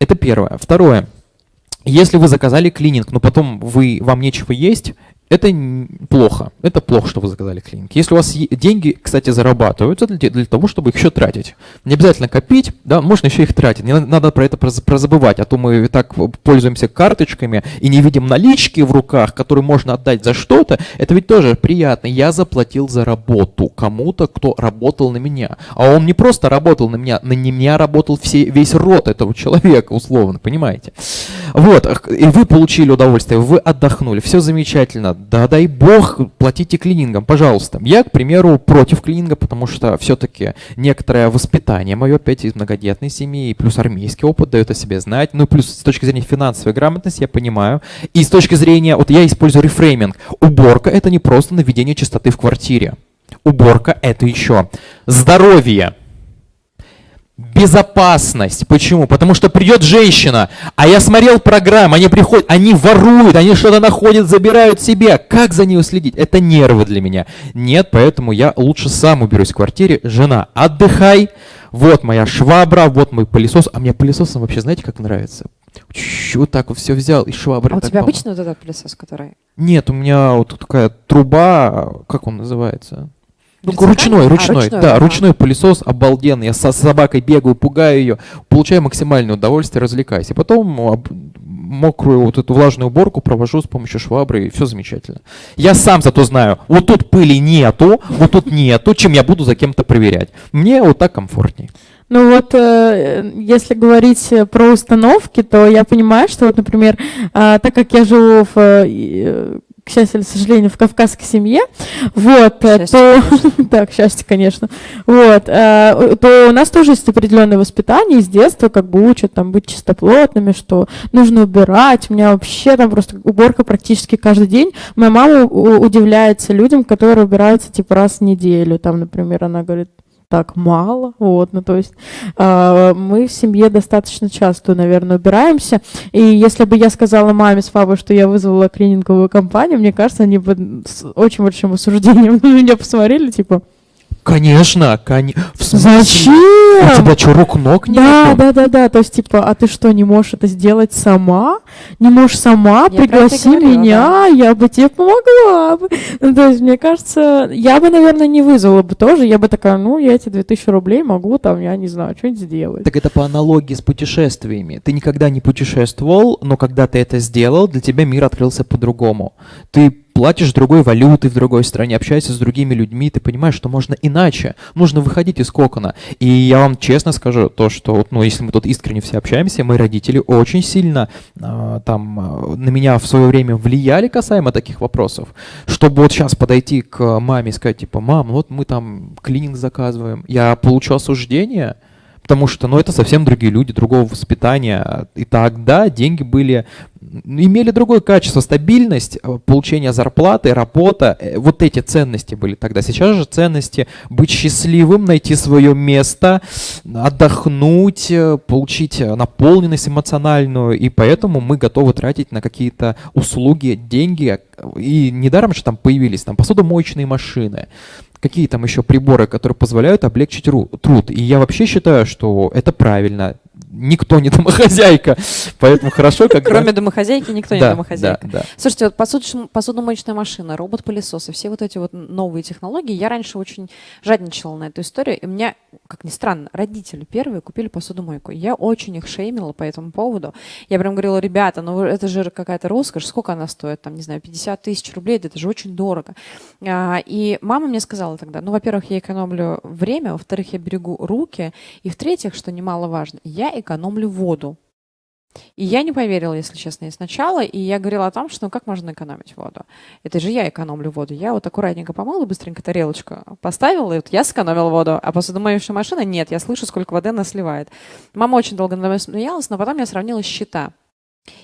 Это первое. Второе. Если вы заказали клининг, но потом вы, вам нечего есть, это плохо. Это плохо, что вы заказали клиник. Если у вас деньги, кстати, зарабатываются для, для того, чтобы их еще тратить. Не обязательно копить, да, можно еще их тратить. Не надо про это прозабывать, а то мы так пользуемся карточками и не видим налички в руках, которые можно отдать за что-то. Это ведь тоже приятно. Я заплатил за работу кому-то, кто работал на меня. А он не просто работал на меня, на меня работал все, весь род этого человека, условно, понимаете? Вот, и вы получили удовольствие, вы отдохнули, все замечательно да дай бог, платите клинингом, пожалуйста. Я, к примеру, против клининга, потому что все-таки некоторое воспитание мое, опять из многодетной семьи, и плюс армейский опыт дает о себе знать, ну плюс с точки зрения финансовой грамотности я понимаю, и с точки зрения, вот я использую рефрейминг, уборка это не просто наведение чистоты в квартире, уборка это еще здоровье, Безопасность. Почему? Потому что придет женщина, а я смотрел программу, они приходят, они воруют, они что-то находят, забирают себе. Как за нее следить? Это нервы для меня. Нет, поэтому я лучше сам уберусь в квартире. Жена, отдыхай. Вот моя швабра, вот мой пылесос. А мне пылесосом вообще знаете, как нравится? Вот так вот все взял и шваброй. А у тебя обычно вот этот пылесос, который? Нет, у меня вот такая труба, как он называется? Ну, Вертикальный? ручной, А, ручной, ручной, да, ага. ручной пылесос обалденный. Я со собакой бегаю, пугаю ее, получаю максимальное удовольствие, развлекаюсь. И потом мокрую вот эту влажную уборку провожу с помощью швабры, и все замечательно. Я сам зато знаю, вот тут пыли нету, вот тут нету, чем я буду за кем-то проверять. Мне вот так комфортней. Ну вот, э, если говорить э, про установки, то я понимаю, что вот, например, а, так как я живу в, э, э, к счастью или к сожалению, в кавказской семье, вот, э, Счастье, то, так, <laughs> счастье, конечно, вот, э, то у нас тоже есть определенное воспитание, с детства как бы учат там быть чистоплотными, что нужно убирать, у меня вообще там просто уборка практически каждый день. Моя мама удивляется людям, которые убираются типа раз в неделю, там, например, она говорит, так мало, вот, ну то есть а, мы в семье достаточно часто, наверное, убираемся, и если бы я сказала маме с папой, что я вызвала клининговую компанию, мне кажется, они бы с очень большим осуждением <laughs> на меня посмотрели, типа, Конечно, в смысле? зачем? У тебя что, рук ног нет? Да, да, да, да. То есть, типа, а ты что, не можешь это сделать сама? Не можешь сама? Я Пригласи говорила, меня, я бы тебе помогла бы. Ну, то есть, мне кажется, я бы, наверное, не вызвала бы тоже. Я бы такая, ну, я эти 2000 рублей могу там, я не знаю, что-нибудь сделать. Так это по аналогии с путешествиями. Ты никогда не путешествовал, но когда ты это сделал, для тебя мир открылся по-другому. Ты платишь другой валютой в другой стране, общаешься с другими людьми, ты понимаешь, что можно иначе. Нужно выходить из кокона. И я вам честно скажу, то, что, ну, если мы тут искренне все общаемся, мои родители очень сильно а, там а, на меня в свое время влияли касаемо таких вопросов. Чтобы вот сейчас подойти к маме и сказать, типа, мам, вот мы там клининг заказываем, я получу осуждение, Потому что, ну, это совсем другие люди, другого воспитания. И тогда деньги были, имели другое качество, стабильность, э, получение зарплаты, работа. э, Вот эти ценности были тогда. Сейчас же ценности быть счастливым, найти свое место, отдохнуть, э, получить наполненность эмоциональную. И поэтому мы готовы тратить на какие-то услуги деньги. И недаром же там появились там посудомоечные машины, какие там еще приборы, которые позволяют облегчить ру- труд. И я вообще считаю, что это правильно. Никто не домохозяйка, поэтому хорошо, когда... Кроме домохозяйки, никто не домохозяйка. Слушайте, вот посуд- посудомоечная машина, робот-пылесосы, все вот эти вот новые технологии, я раньше очень жадничала на эту историю, и у меня, как ни странно, родители первые купили посудомойку. Я очень их шеймила по этому поводу. Я прям говорила, ребята, ну это же какая-то роскошь, сколько она стоит, там, не знаю, 50 тысяч рублей, это же очень дорого. А, И мама мне сказала тогда, ну, во-первых, я экономлю время, во-вторых, я берегу руки, и в-третьих, что немаловажно, я экономлю воду. И я не поверила, если честно, и сначала. И я говорила о том, что ну как можно экономить воду. Это же я экономлю воду. Я вот аккуратненько помыла, быстренько тарелочку поставила, и вот я сэкономила воду. А посудомоечная машина нет, я слышу, сколько воды она сливает. Мама очень долго надо мной смеялась, но потом я сравнила счета.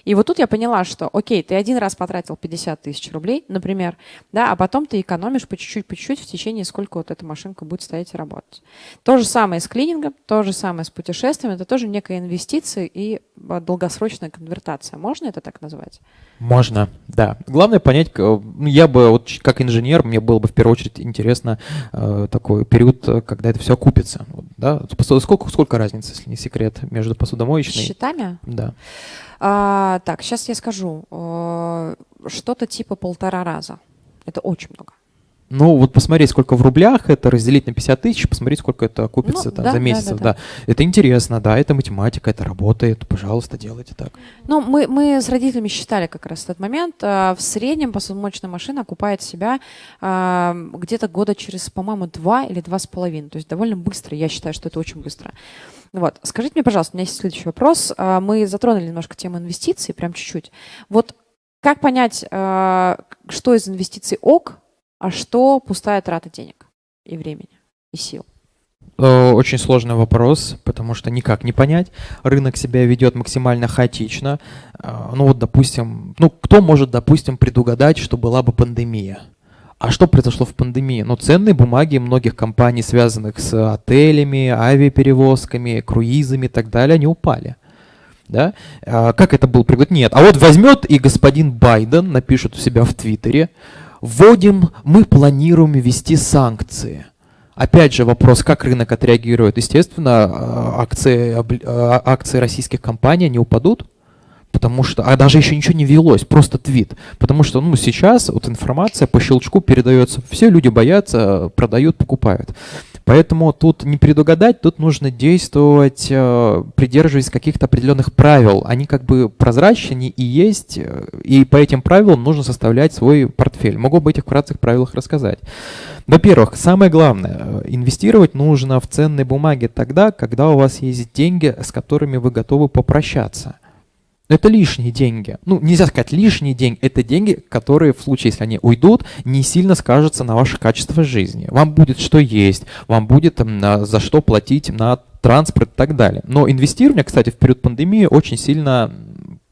И вот тут я поняла, что, окей, ты один раз потратил 50 тысяч рублей, например, да, а потом ты экономишь по чуть-чуть, по чуть-чуть в течение, сколько вот эта машинка будет стоять и работать. То же самое с клинингом, то же самое с путешествием, это тоже некая инвестиция и а, долгосрочная конвертация. Можно это так назвать? Можно, да. Главное понять, ну, я бы, вот как инженер, мне было бы в первую очередь интересно э, такой период, э, когда это все окупится. Да? Сколько, сколько разницы, если не секрет, между С посудомоечной? счетами? Да. А, так, сейчас я скажу. Э, Что-то типа полтора раза. Это очень много. Ну, вот посмотреть, сколько в рублях, это разделить на 50 тысяч, посмотреть, сколько это окупится Ну, там, да, за да, месяц. да, Да, да. Это интересно, да, это математика, это работает. Пожалуйста, делайте так. Ну, мы, мы с родителями считали как раз этот момент. А, В среднем посудомоечная машина окупает себя а, где-то года через, по-моему, два или два с половиной. То есть довольно быстро. Я считаю, что это очень быстро. Вот. Скажите мне, пожалуйста, у меня есть следующий вопрос. А, Мы затронули немножко тему инвестиций, прям чуть-чуть. Вот Как понять, э, что из инвестиций ок, а что пустая трата денег и времени, и сил? Э, очень сложный вопрос, потому что никак не понять. Рынок себя ведет максимально хаотично. Э, ну вот, допустим, ну кто может, допустим, предугадать, что была бы пандемия? А что произошло в пандемии? Ну, ценные бумаги многих компаний, связанных с отелями, авиаперевозками, круизами и так далее, они упали. Да? А как это был пригод? Нет. А вот возьмет и господин Байден напишет у себя в Твиттере, вводим, мы планируем ввести санкции. Опять же вопрос, как рынок отреагирует. Естественно, а, акции, а, акции российских компаний не упадут, потому что, а даже еще ничего не велось, просто твит. Потому что, ну, сейчас вот информация по щелчку передается, все люди боятся, продают, покупают. Поэтому тут не предугадать, тут нужно действовать, э, придерживаясь каких-то определенных правил. Они как бы прозрачные и есть, э, и по этим правилам нужно составлять свой портфель. Могу об этих вкратце правилах рассказать. Во-первых, самое главное, э, инвестировать нужно в ценные бумаги тогда, когда у вас есть деньги, с которыми вы готовы попрощаться. Это лишние деньги. Ну, нельзя сказать лишние деньги. Это деньги, которые в случае, если они уйдут, не сильно скажутся на ваше качество жизни. Вам будет что есть, вам будет за что платить на транспорт и так далее. Но инвестирование, кстати, в период пандемии очень сильно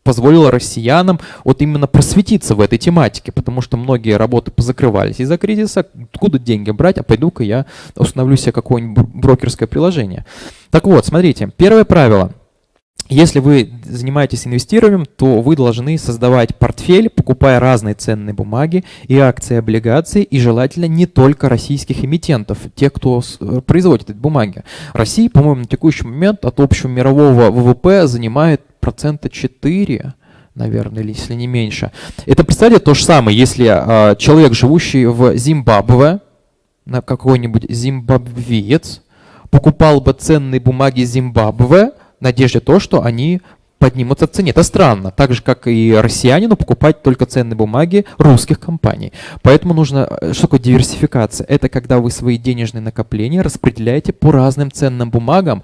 позволило россиянам вот именно просветиться в этой тематике, потому что многие работы позакрывались из-за кризиса. Откуда деньги брать? А пойду-ка я установлю себе какое-нибудь брокерское приложение. Так вот, смотрите, первое правило – если вы занимаетесь инвестированием, то вы должны создавать портфель, покупая разные ценные бумаги и акции, облигации, и желательно не только российских эмитентов, тех, кто э, производит эти бумаги. Россия, по-моему, на текущий момент от общего мирового ВВП занимает процента 4, наверное, или если не меньше. Это, представьте, то же самое, если э, человек, живущий в Зимбабве, на какой-нибудь зимбабвиец, покупал бы ценные бумаги Зимбабве, надежде то, что они поднимутся в цене. Это странно. Так же, как и россиянину покупать только ценные бумаги русских компаний. Поэтому нужно... Э, что такое диверсификация? Это когда вы свои денежные накопления распределяете по разным ценным бумагам,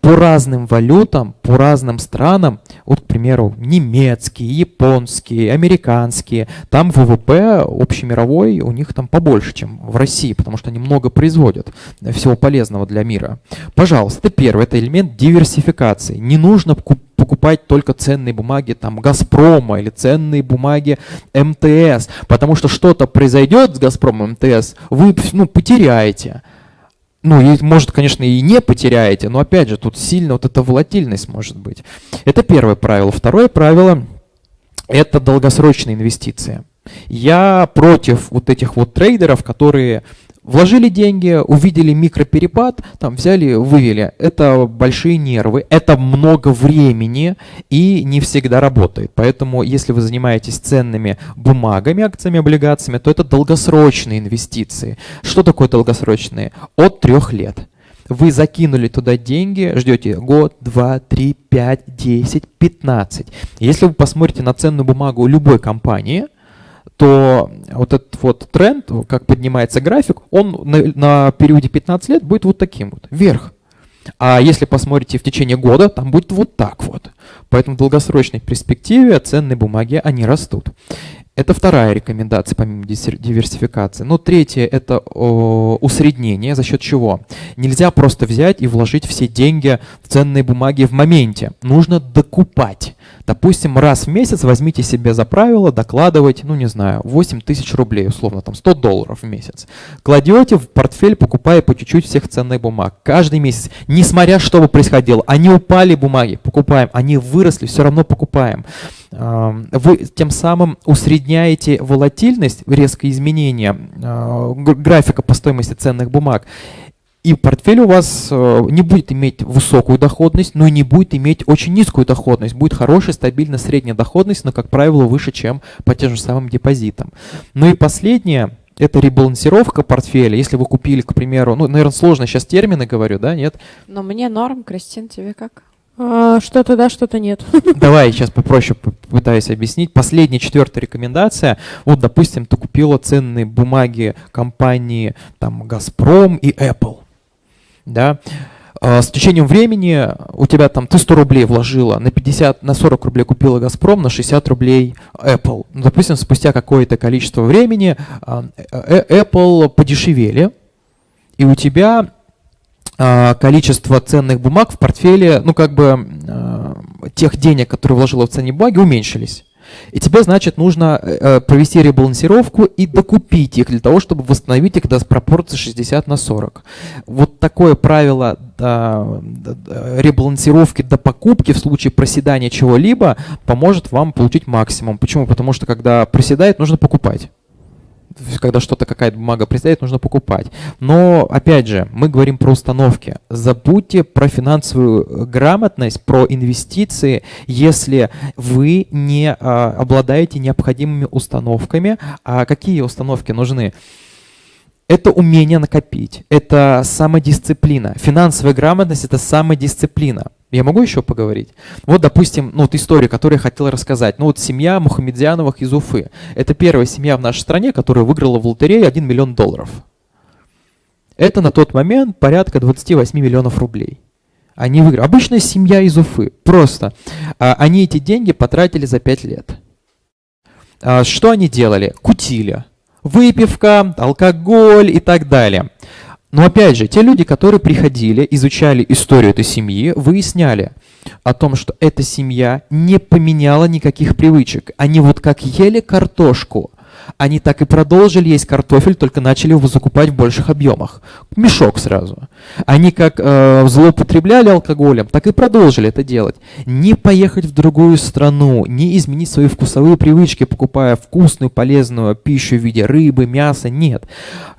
по разным валютам, по разным странам, вот, к примеру, немецкие, японские, американские, там ВВП общемировой у них там побольше, чем в России, потому что они много производят всего полезного для мира. Пожалуйста, первый, это элемент диверсификации. Не нужно покупать только ценные бумаги там Газпрома или ценные бумаги МТС, потому что что-то произойдет с Газпромом МТС, вы ну, потеряете. Ну, и, может, конечно, и не потеряете, но опять же, тут сильно вот эта волатильность может быть. Это первое правило. Второе правило – это долгосрочные инвестиции. Я против вот этих вот трейдеров, которые Вложили деньги, увидели микроперепад, там взяли, вывели. Это большие нервы, это много времени и не всегда работает. Поэтому, если вы занимаетесь ценными бумагами, акциями, облигациями, то это долгосрочные инвестиции. Что такое долгосрочные? От трех лет. Вы закинули туда деньги, ждете год, два, три, пять, десять, пятнадцать. Если вы посмотрите на ценную бумагу любой компании – то вот этот вот тренд, как поднимается график, он на, на периоде 15 лет будет вот таким вот, вверх. А если посмотрите в течение года, там будет вот так вот. Поэтому в долгосрочной перспективе ценные бумаги, они растут. Это вторая рекомендация, помимо диверсификации. Ну, третье – это о, усреднение. За счет чего? Нельзя просто взять и вложить все деньги в ценные бумаги в моменте. Нужно докупать. Допустим, раз в месяц возьмите себе за правило докладывать, ну не знаю, 8 тысяч рублей, условно, там 100 долларов в месяц. Кладете в портфель, покупая по чуть-чуть всех ценных бумаг. Каждый месяц, несмотря что бы происходило, они упали бумаги, покупаем, они выросли, все равно покупаем. Вы тем самым усредняете волатильность, резкое изменение а, графика по стоимости ценных бумаг. И портфель у вас э, не будет иметь высокую доходность, но и не будет иметь очень низкую доходность. Будет хорошая, стабильная средняя доходность, но, как правило, выше, чем по тем же самым депозитам. Ну и последнее, это ребалансировка портфеля. Если вы купили, к примеру, ну, наверное, сложно сейчас термины говорю, да, нет? Но мне норм, Кристин, тебе как? А, что-то да, что-то нет. <laughs> Давай сейчас попроще попытаюсь объяснить. Последняя, четвертая рекомендация. Вот, допустим, ты купила ценные бумаги компании там «Газпром» и Apple да, А, с течением времени у тебя там ты 100 рублей вложила, на 50, на 40 рублей купила Газпром, на 60 рублей Apple. Ну, допустим, спустя какое-то количество времени а, э, э, Apple подешевели, и у тебя а, количество ценных бумаг в портфеле, ну как бы тех денег, которые вложила в ценные бумаги, уменьшились. И тебе, значит, нужно э, провести ребалансировку и докупить их для того, чтобы восстановить их до пропорции 60 на 40. Вот такое правило до, ребалансировки до покупки в случае проседания чего-либо поможет вам получить максимум. Почему? Потому что когда проседает, нужно покупать когда что-то, какая-то бумага предстоит, нужно покупать. Но, опять же, мы говорим про установки. Забудьте про финансовую грамотность, про инвестиции, если вы не а, обладаете необходимыми установками. А какие установки нужны? Это умение накопить, это самодисциплина. Финансовая грамотность – это самодисциплина. Я могу еще поговорить? Вот, допустим, ну вот история, которую я хотел рассказать. Ну вот семья Мухаммедзяновых из Уфы. Это первая семья в нашей стране, которая выиграла в лотерее 1 миллион долларов. Это на тот момент порядка 28 миллионов рублей. Они выиграли. Обычная семья из Уфы. Просто. А, они эти деньги потратили за 5 лет. А, что они делали? Кутили. Выпивка, алкоголь и так далее. Но опять же, те люди, которые приходили, изучали историю этой семьи, выясняли о том, что эта семья не поменяла никаких привычек. Они вот как ели картошку, они так и продолжили есть картофель, только начали его закупать в больших объемах. Мешок сразу. Они как э, злоупотребляли алкоголем, так и продолжили это делать. Не поехать в другую страну, не изменить свои вкусовые привычки, покупая вкусную, полезную пищу в виде рыбы, мяса, нет.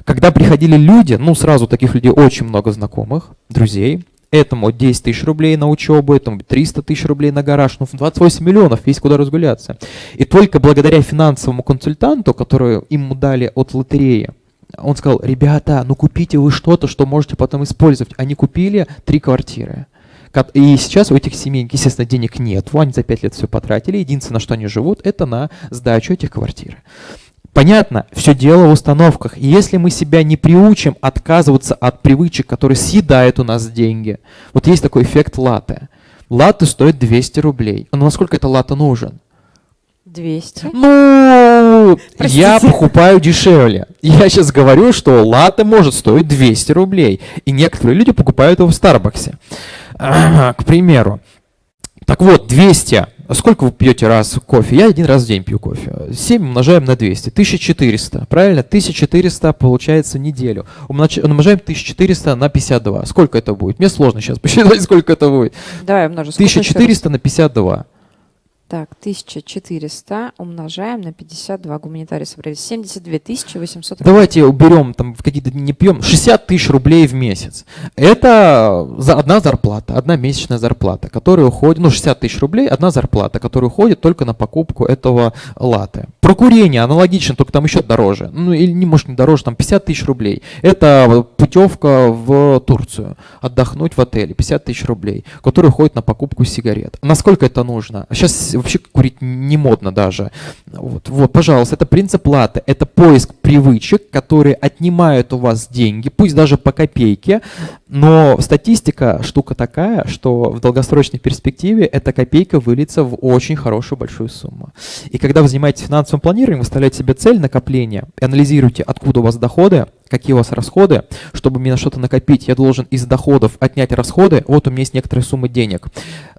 Когда приходили люди, ну сразу таких людей очень много знакомых, друзей, этому 10 тысяч рублей на учебу, этому 300 тысяч рублей на гараж, ну 28 миллионов, есть куда разгуляться. И только благодаря финансовому консультанту, который ему дали от лотереи, он сказал, ребята, ну купите вы что-то, что можете потом использовать. Они купили три квартиры. И сейчас у этих семей, естественно, денег нет. Они за пять лет все потратили. Единственное, на что они живут, это на сдачу этих квартир. Понятно, все дело в установках. И если мы себя не приучим отказываться от привычек, которые съедают у нас деньги, вот есть такой эффект латте. Латте стоит 200 рублей. Но насколько это латте нужен? 200? Ну, Простите. я покупаю дешевле. Я сейчас говорю, что латте может стоить 200 рублей. И некоторые люди покупают его в Старбаксе. К примеру. Так вот, 200 а сколько вы пьете раз кофе? Я один раз в день пью кофе. 7 умножаем на 200. 1400. Правильно? 1400 получается неделю. Умножаем 1400 на 52. Сколько это будет? Мне сложно сейчас посчитать, <laughs> сколько это будет. Давай умножим. 1400 на 52. Так, 1400 умножаем на 52. Гуманитарий собрали 72 800 рублей. Давайте уберем, там, в какие-то не пьем, 60 тысяч рублей в месяц. Это за одна зарплата, одна месячная зарплата, которая уходит, ну, 60 тысяч рублей, одна зарплата, которая уходит только на покупку этого латы. Про курение аналогично, только там еще дороже. Ну, или, не, может, не дороже, там 50 тысяч рублей. Это путевка в Турцию, отдохнуть в отеле, 50 тысяч рублей, которая уходит на покупку сигарет. Насколько это нужно? Сейчас вообще курить не модно даже. Вот, вот, пожалуйста, это принцип платы, это поиск привычек, которые отнимают у вас деньги, пусть даже по копейке, но статистика штука такая, что в долгосрочной перспективе эта копейка выльется в очень хорошую большую сумму. И когда вы занимаетесь финансовым планированием, вы ставляете себе цель накопления, анализируете, откуда у вас доходы, какие у вас расходы, чтобы мне на что-то накопить, я должен из доходов отнять расходы, вот у меня есть некоторая сумма денег.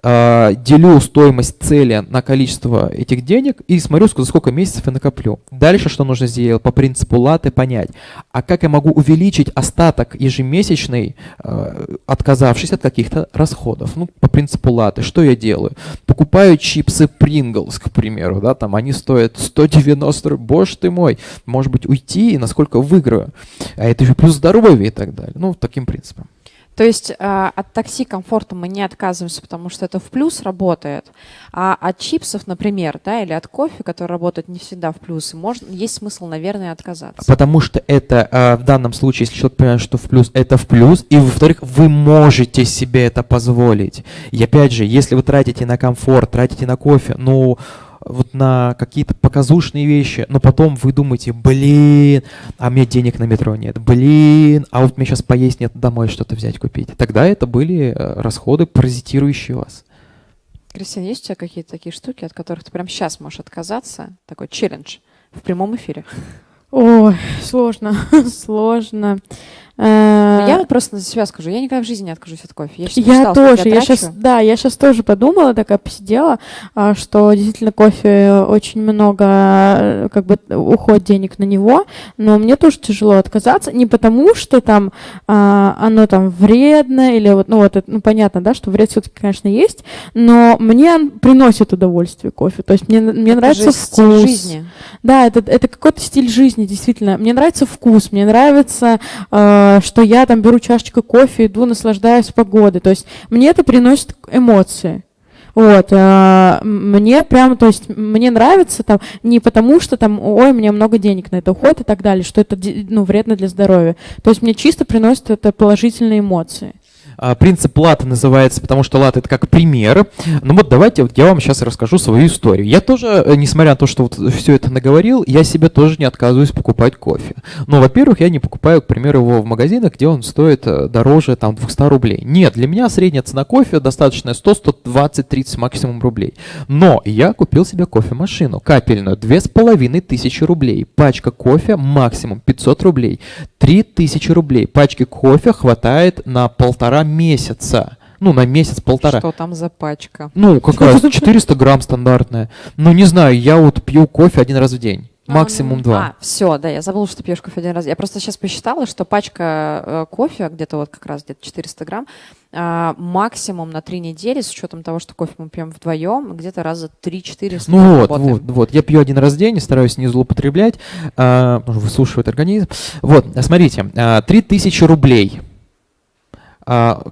А, делю стоимость цели на количество этих денег и смотрю, за сколько месяцев я накоплю. Дальше что нужно сделать? По принципу латы понять, а как я могу увеличить остаток ежемесячный, а, отказавшись от каких-то расходов. Ну, по принципу латы, что я делаю? Покупаю чипсы Pringles, к примеру, да, там они стоят 190 рублей, боже ты мой, может быть уйти и насколько выиграю а это же плюс здоровье и так далее. Ну, таким принципом. То есть э, от такси комфорта мы не отказываемся, потому что это в плюс работает, а от чипсов, например, да, или от кофе, который работает не всегда в плюс, можно, есть смысл, наверное, отказаться. Потому что это э, в данном случае, если человек понимает, что в плюс, это в плюс, и во-вторых, вы можете себе это позволить. И опять же, если вы тратите на комфорт, тратите на кофе, ну, вот на какие-то показушные вещи, но потом вы думаете, блин, а мне денег на метро нет, блин, а вот мне сейчас поесть нет, домой что-то взять купить. Тогда это были э, расходы, паразитирующие вас. Кристина, есть у тебя какие-то такие штуки, от которых ты прямо сейчас можешь отказаться? Такой челлендж в прямом эфире. Ой, сложно, <laughs> сложно. Э, я вот просто за себя скажу, я никогда в жизни не откажусь от кофе. Я, я тоже, я, я сейчас, да, я сейчас тоже подумала, такая посидела, а, что действительно кофе очень много, как бы уходит денег на него, но мне тоже тяжело отказаться, не потому что там а, оно там вредно или вот, ну вот, это, ну понятно, да, что вред все-таки, конечно, есть, но мне приносит удовольствие кофе, то есть мне мне это нравится вкус. жизни. Да, это это какой-то стиль жизни, действительно. Мне нравится вкус, мне нравится э, что я там беру чашечку кофе, иду, наслаждаюсь погодой. То есть мне это приносит эмоции. Вот, э, мне прям, то есть мне нравится там не потому, что там, ой, мне много денег на это уходит и так далее, что это ну, вредно для здоровья. То есть мне чисто приносит это положительные эмоции. А, принцип лата называется, потому что лат это как пример. Ну вот давайте вот я вам сейчас расскажу свою историю. Я тоже, э, несмотря на то, что вот все это наговорил, я себе тоже не отказываюсь покупать кофе. Но, во-первых, я не покупаю, к примеру, его в магазинах, где он стоит э, дороже там 200 рублей. Нет, для меня средняя цена кофе достаточная 100, 120, 30 максимум рублей. Но я купил себе кофемашину капельную, 2500 рублей. Пачка кофе максимум 500 рублей. 3000 рублей. Пачки кофе хватает на полтора месяца. Ну, на месяц-полтора. Что там за пачка? Ну, какая <laughs> 400 грамм стандартная. Ну, не знаю, я вот пью кофе один раз в день. А, максимум а, два. А, все, да, я забыла, что пьешь кофе один раз. Я просто сейчас посчитала, что пачка э, кофе, где-то вот как раз где-то 400 грамм, э, максимум на три недели, с учетом того, что кофе мы пьем вдвоем, где-то раза 3-4 Ну вот, вот, вот. Я пью один раз в день, стараюсь не злоупотреблять, э, высушивает организм. Вот, смотрите, э, 3000 рублей а,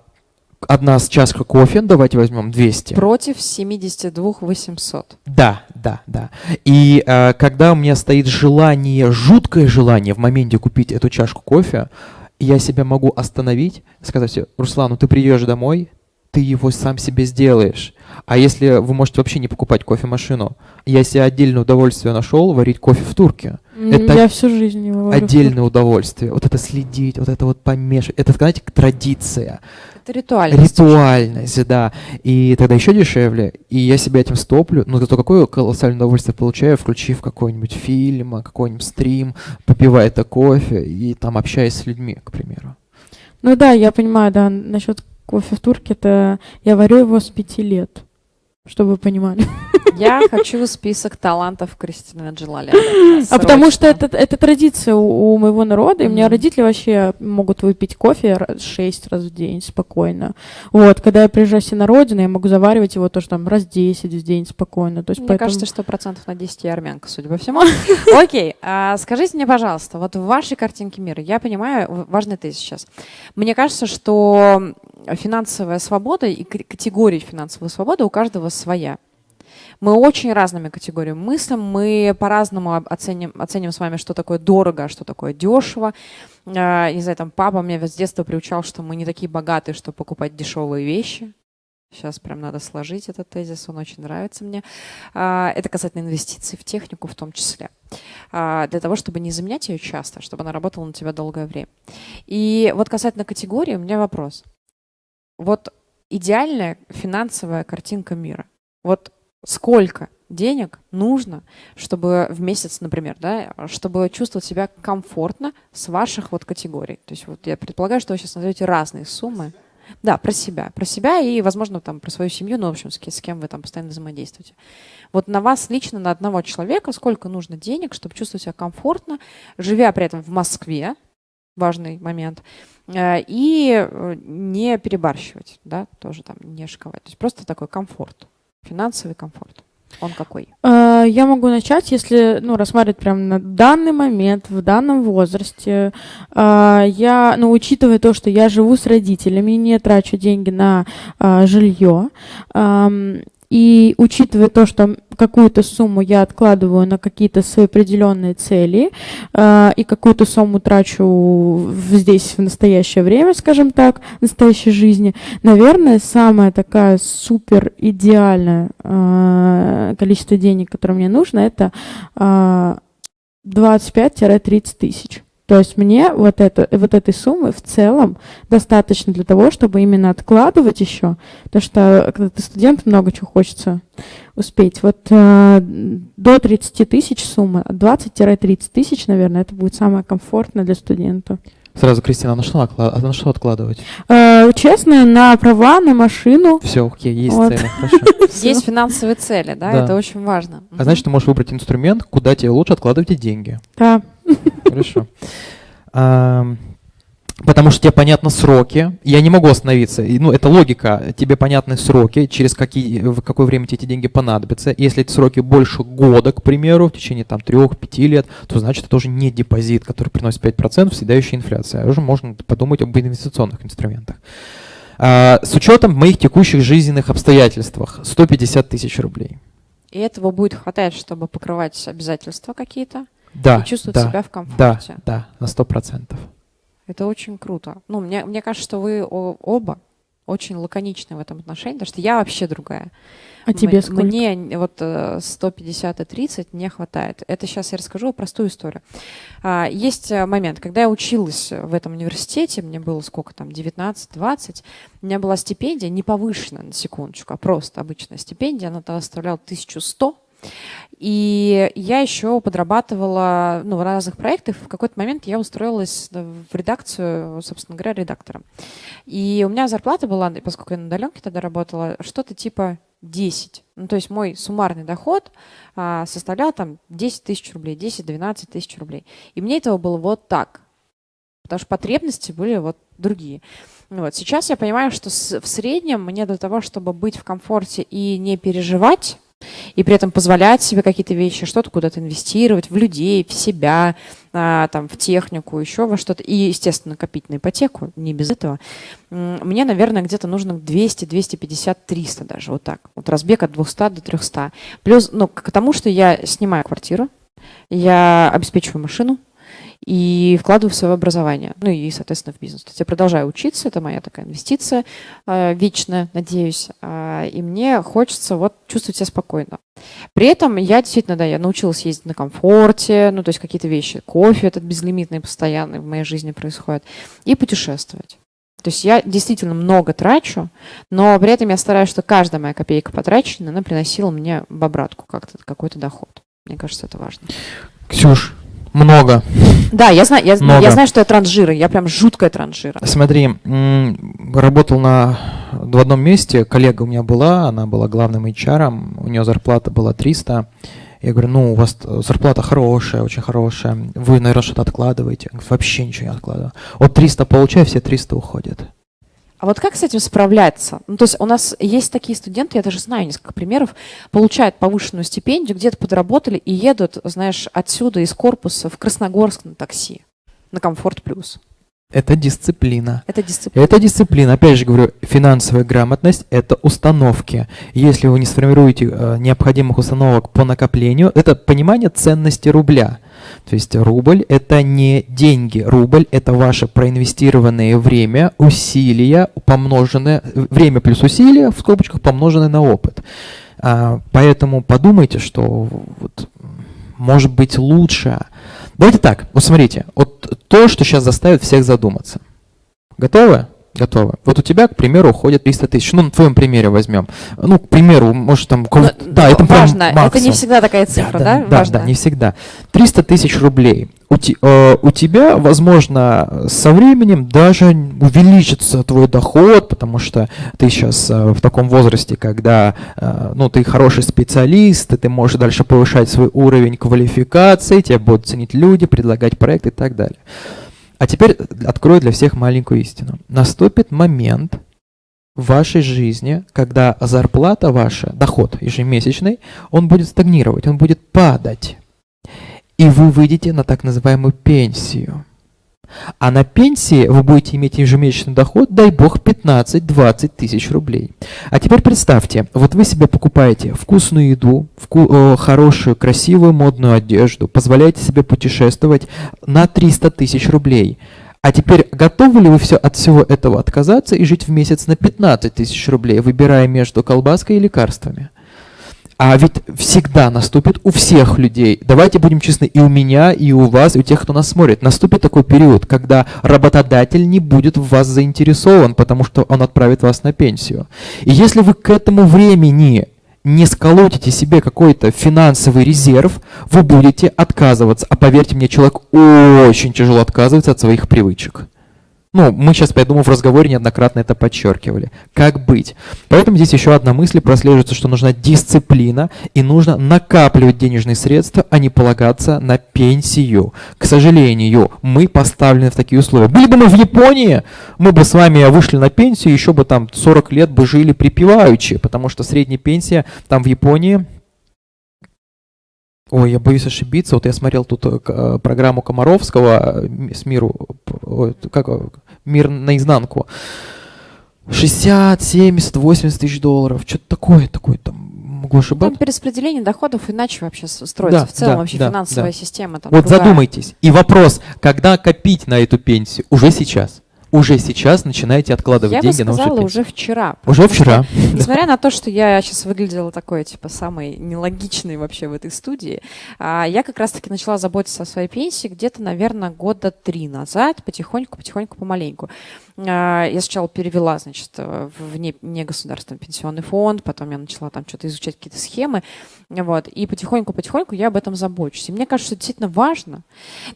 одна чашка кофе, давайте возьмем 200. Против 72 800. Да, да, да. И э, когда у меня стоит желание, жуткое желание в моменте купить эту чашку кофе, я себя могу остановить, сказать, Руслан, ну ты придешь домой, ты его сам себе сделаешь. А если вы можете вообще не покупать кофемашину, я себе отдельное удовольствие нашел варить кофе в турке. Это я всю жизнь его варю Отдельное удовольствие. Вот это следить, вот это вот помешать. Это, знаете, традиция. Это ритуальность. Ритуальность, да. И тогда еще дешевле. И я себя этим стоплю. Но зато какое колоссальное удовольствие получаю, включив какой-нибудь фильм, какой-нибудь стрим, попивая это кофе и там общаясь с людьми, к примеру. Ну да, я понимаю, да, насчет кофе в турке, это я варю его с пяти лет, чтобы вы понимали. <laughs> Я хочу список талантов Кристины Джелали. А потому что это, это традиция у, у моего народа, и у меня родители вообще могут выпить кофе шесть раз в день спокойно. Вот, когда я приезжаю себе на родину, я могу заваривать его тоже там раз 10 в день спокойно. То есть мне поэтому... кажется, что процентов на 10 я армянка, судя по всему. <laughs> Окей, а скажите мне, пожалуйста, вот в вашей картинке мира, я понимаю, важный тезис сейчас. Мне кажется, что финансовая свобода и категория финансовой свободы у каждого своя. Мы очень разными категориями мыслим, мы по-разному оценим, оценим с вами, что такое дорого, а что такое дешево. А, не знаю, там папа меня с детства приучал, что мы не такие богатые, чтобы покупать дешевые вещи. Сейчас прям надо сложить этот тезис, он очень нравится мне. А, это касательно инвестиций в технику в том числе. Для того, чтобы не заменять ее часто, чтобы она работала на тебя долгое время. И вот касательно категории у меня вопрос. Вот идеальная финансовая картинка мира. Вот сколько денег нужно, чтобы в месяц, например, да, чтобы чувствовать себя комфортно с ваших вот категорий. То есть вот я предполагаю, что вы сейчас назовете разные суммы. Да, про себя. Про себя и, возможно, там про свою семью, ну, в общем, с, с кем вы там постоянно взаимодействуете. Вот на вас лично, на одного человека, сколько нужно денег, чтобы чувствовать себя комфортно, живя при этом в Москве, важный момент, э, и э, не перебарщивать, да, тоже там не шиковать. То есть просто такой комфорт. Финансовый комфорт. Он какой? А, я могу начать, если ну, рассматривать прямо на данный момент, в данном возрасте. А, я, ну, учитывая то, что я живу с родителями, не трачу деньги на а, жилье, И учитывая то, что какую-то сумму я откладываю на какие-то свои определенные цели, э, и какую-то сумму трачу здесь в настоящее время, скажем так, в настоящей жизни, наверное, самая такая супер идеальное э, количество денег, которое мне нужно, это э, 25-30 тысяч. То есть мне вот, это, вот этой суммы в целом достаточно для того, чтобы именно откладывать еще, потому что когда ты студент, много чего хочется успеть. Вот э, до 30 тысяч суммы, от 20-30 тысяч, наверное, это будет самое комфортное для студента. Сразу, Кристина, а на что, а на что откладывать? Э, честно, на права, на машину. Все, окей, есть Вот. цели, <laughs> хорошо. Есть финансовые цели, да, это очень важно. А значит, ты можешь выбрать инструмент, куда тебе лучше откладывать эти деньги. Да. Хорошо. Потому что тебе понятны сроки. Я не могу остановиться. Ну, это логика. Тебе понятны сроки, через какие, в какое время тебе эти деньги понадобятся. Если эти сроки больше года, к примеру, в течение там 3-5 лет, то значит это уже не депозит, который приносит 5%, съедающая инфляция. Уже можно подумать об инвестиционных инструментах. А, С учетом моих текущих жизненных обстоятельствах 150 тысяч рублей. И этого будет хватать, чтобы покрывать обязательства какие-то Да, и чувствовать да, себя в да, комфорте. да, на 100%. Это очень круто. Ну, мне, мне кажется, что вы оба очень лаконичны в этом отношении, потому что я вообще другая. А тебе сколько? Мне вот э, 150 и 30 не хватает. Это сейчас я расскажу простую историю. А, Есть э, момент, когда я училась в этом университете, мне было сколько там, 19-20, у меня была стипендия не повышенная, на секундочку, а просто обычная стипендия, она тогда составляла 1100, и я еще подрабатывала ну, в разных проектах. В какой-то момент я устроилась в редакцию, собственно говоря, редактором. И у меня зарплата была, поскольку я на удаленке тогда работала, что-то типа 10. Ну, то есть мой суммарный доход а, составлял там 10 тысяч рублей, 10-12 тысяч рублей. И мне этого было вот так. Потому что потребности были вот другие. Ну Вот. Сейчас я понимаю, что с- в среднем мне для того, чтобы быть в комфорте и не переживать, и при этом позволять себе какие-то вещи, что-то куда-то инвестировать, в людей, в себя, а, там, в технику, еще во что-то. И, естественно, копить на ипотеку, не без этого. Мне, наверное, где-то нужно 200, 250, 300 даже, вот так. Вот разбег от 200 до 300. Плюс, ну, к тому, что я снимаю квартиру, я обеспечиваю машину, и вкладываю в свое образование, ну и, соответственно, в бизнес. То есть я продолжаю учиться, это моя такая инвестиция э, вечная, надеюсь, а, и мне хочется вот чувствовать себя спокойно. При этом я действительно, да, я научилась ездить на комфорте, ну то есть какие-то вещи, кофе этот безлимитный, постоянный в моей жизни происходит, и путешествовать. То есть я действительно много трачу, но при этом я стараюсь, что каждая моя копейка потраченная, она приносила мне в обратку как-то какой-то доход. Мне кажется, это важно. Ксюш, много. Да, я знаю, я, Много. я знаю, что я транжира, я прям жуткая транжира. Смотри, работал на, в одном месте, коллега у меня была, она была главным HR, у нее зарплата была 300. Я говорю, ну, у вас э, зарплата хорошая, очень хорошая, вы, наверное, что-то откладываете. Говорю, Вообще ничего не откладываю. Вот 300 получаю, все 300 уходят. А вот как с этим справляться? Ну, то есть у нас есть такие студенты, я даже знаю несколько примеров, получают повышенную стипендию, где-то подработали и едут, знаешь, отсюда из корпуса в Красногорск на такси, на комфорт плюс. Это дисциплина. Это дисциплина. Это дисциплина. Опять же говорю, финансовая грамотность – это установки. Если вы не сформируете э, необходимых установок по накоплению, это понимание ценности рубля. То есть рубль – это не деньги. Рубль – это ваше проинвестированное время, усилия, помноженное, время плюс усилия, в скобочках, помноженное на опыт. А, Поэтому подумайте, что вот, может быть лучше. Давайте так, вот смотрите, вот то, что сейчас заставит всех задуматься. Готовы? Готовы. Вот у тебя, к примеру, уходит 300 тысяч. Ну, на твоем примере возьм. Ну, к примеру, может там... Но- да, но это прям важно, это не всегда такая цифра, да? Да, Важно. да, не всегда. 300 тысяч рублей. У, те- э, у тебя, возможно, со временем даже увеличится твой доход, потому что ты сейчас э, в таком возрасте, когда э, ну, ты хороший специалист, и ты можешь дальше повышать свой уровень квалификации, тебя будут ценить люди, предлагать проекты и так далее. А теперь открою для всех маленькую истину. Наступит момент в вашей жизни, когда зарплата ваша, доход ежемесячный, он будет стагнировать, он будет падать. И вы выйдете на так называемую пенсию. А на пенсии вы будете иметь ежемесячный доход, дай бог, 15-20 тысяч рублей. А теперь представьте, вот вы себе покупаете вкусную еду, вку э, хорошую, красивую, модную одежду, позволяете себе путешествовать на 300 тысяч рублей. А теперь готовы ли вы все от всего этого отказаться и жить в месяц на 15 тысяч рублей, выбирая между колбаской и лекарствами? А ведь всегда наступит у всех людей, давайте будем честны, и у меня, и у вас, и у тех, кто нас смотрит, наступит такой период, когда работодатель не будет в вас заинтересован, потому что он отправит вас на пенсию. И если вы к этому времени не сколотите себе какой-то финансовый резерв, вы будете отказываться. А поверьте мне, человек очень тяжело отказывается от своих привычек. Ну, мы сейчас, я думаю, в разговоре неоднократно это подчеркивали. Как быть? Поэтому здесь еще одна мысль прослеживается, что нужна дисциплина и нужно накапливать денежные средства, а не полагаться на пенсию. К сожалению, мы поставлены в такие условия. Были бы мы в Японии, мы бы с вами вышли на пенсию, еще бы там 40 лет бы жили припеваючи, потому что средняя пенсия там в Японии Ой, я боюсь ошибиться. Вот я смотрел тут э, э, программу Комаровского э, с миру, как, мир наизнанку. 60, 70, 80 тысяч долларов. Что-то такое, такое там могу ошибаться. Там перераспределение доходов иначе вообще строится. Да, в целом да, вообще да, финансовая да. система. Там вот другая. задумайтесь. И вопрос, когда копить на эту пенсию? Уже сейчас уже сейчас начинаете откладывать я деньги бы сказала, на вашу уже вчера. Уже вчера. Что, <laughs> несмотря на то, что я сейчас выглядела такой, типа, самой нелогичной вообще в этой студии, а, я как раз-таки начала заботиться о своей пенсии где-то, наверное, года три назад, потихоньку, потихоньку, помаленьку. А, я сначала перевела, значит, в не, негосударственный пенсионный фонд, потом я начала там что-то изучать какие-то схемы, вот, и потихоньку-потихоньку я об этом забочусь. И мне кажется, это действительно важно.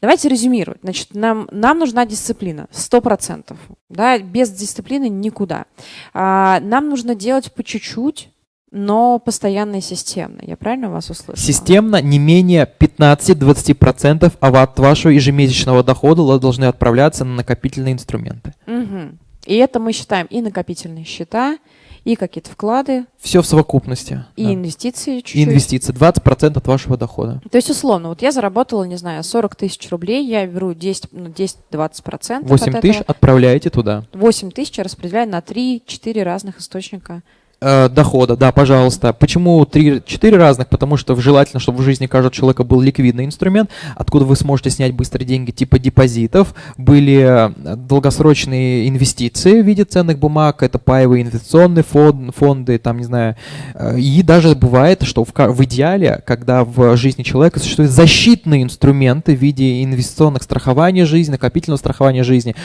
Давайте резюмировать. Значит, нам, нам нужна дисциплина, сто процентов. Да, без дисциплины никуда. А, нам нужно делать по чуть-чуть, но постоянно и системно. Я правильно вас услышала? Системно не менее 15-20% от вашего ежемесячного дохода должны отправляться на накопительные инструменты. Угу. И это мы считаем и накопительные счета, и какие-то вклады. Все в совокупности. И да. инвестиции чуть-чуть. И инвестиции. 20% от вашего дохода. То есть, условно, вот я заработала, не знаю, 40 тысяч рублей, я беру 10, ну, 10-20%. 8 тысяч отправляете туда. 8 тысяч распределяю на 3-4 разных источника Э, дохода, да, пожалуйста. Почему 3-4 разных? Потому что желательно, чтобы в жизни каждого человека был ликвидный инструмент, откуда вы сможете снять быстро деньги типа депозитов. Были э, долгосрочные инвестиции в виде ценных бумаг, это паевые инвестиционные фонд, фонды, там, не знаю. Э, и даже бывает, что в, в идеале, когда в жизни человека существуют защитные инструменты в виде инвестиционных страхований жизни, накопительного страхования жизни,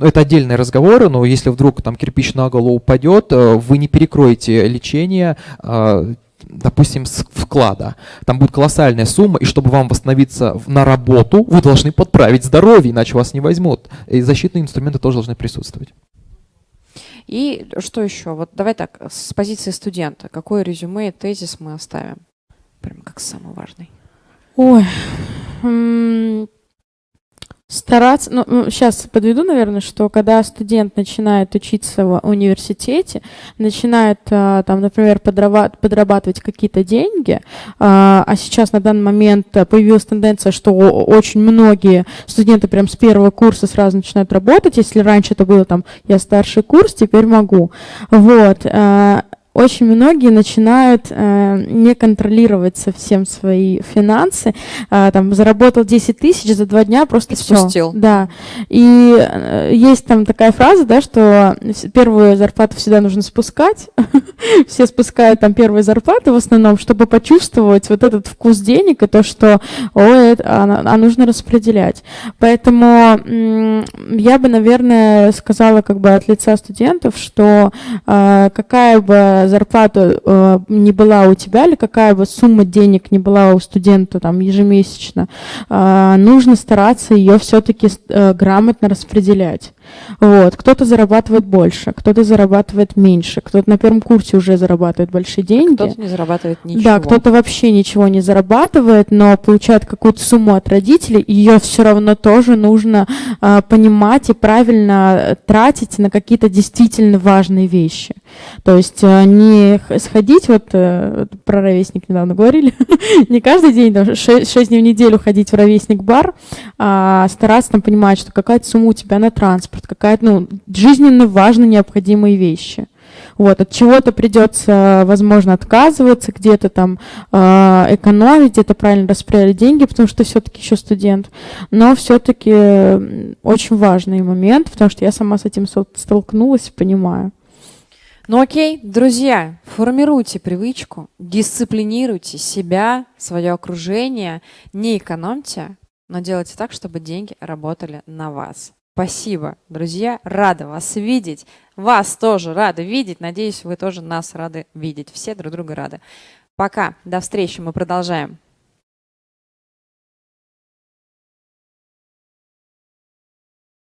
это отдельные разговоры, но если вдруг там кирпич на голову упадет, вы не перекроете лечение э, допустим, с вклада. Там будет колоссальная сумма, и чтобы вам восстановиться на работу, вы должны подправить здоровье, иначе вас не возьмут. И защитные инструменты тоже должны присутствовать. И что еще? Вот давай так, с позиции студента, какое резюме и тезис мы оставим? Прямо как самый важный. Ой, стараться, ну, сейчас подведу, наверное, что когда студент начинает учиться в университете, начинает а, там, например, подрабатывать какие-то деньги, а, а сейчас на данный момент появилась тенденция, что очень многие студенты прям с первого курса сразу начинают работать, если раньше это было там, я старший курс, теперь могу. Вот а, очень многие начинают э, не контролировать совсем свои финансы. Э, там заработал 10 тысяч за два дня, просто все. Спустил. Да. И э, есть там такая фраза, да, что первую зарплату всегда нужно спускать. <laughs> Все спускают там первые зарплаты в основном, чтобы почувствовать вот этот вкус денег и то, что ой, это, а, а нужно распределять. Поэтому я бы, наверное, сказала как бы от лица студентов, что э, какая бы зарплата э, не была у тебя, или какая бы сумма денег не была у студента там ежемесячно, э, нужно стараться ее все-таки э, грамотно распределять. Вот. Кто-то зарабатывает больше, кто-то зарабатывает меньше, кто-то на первом курсе уже зарабатывает большие деньги. Кто-то не зарабатывает ничего. Да, кто-то вообще ничего не зарабатывает, но получает какую-то сумму от родителей, ее все равно тоже нужно э, понимать и правильно тратить на какие-то действительно важные вещи. То есть э, не сходить, вот э, про ровесник недавно говорили, <laughs> не каждый день, там, 6, 6 дней в неделю ходить в ровесник бар, а стараться там понимать, что какая-то сумма у тебя на транспорт, какая-то, ну, жизненно важно необходимые вещи. Вот, от чего-то придется, возможно, отказываться, где-то там э, экономить, где-то правильно распределять деньги, потому что все-таки еще студент. Но все-таки очень важный момент, потому что я сама с этим столкнулась и понимаю. Ну окей, друзья, формируйте привычку, дисциплинируйте себя, свое окружение, не экономьте, но делайте так, чтобы деньги работали на вас. Спасибо, друзья. Рада вас видеть. Вас тоже рада видеть. Надеюсь, вы тоже нас рады видеть. Все друг друга рады. Пока. До встречи. Мы продолжаем.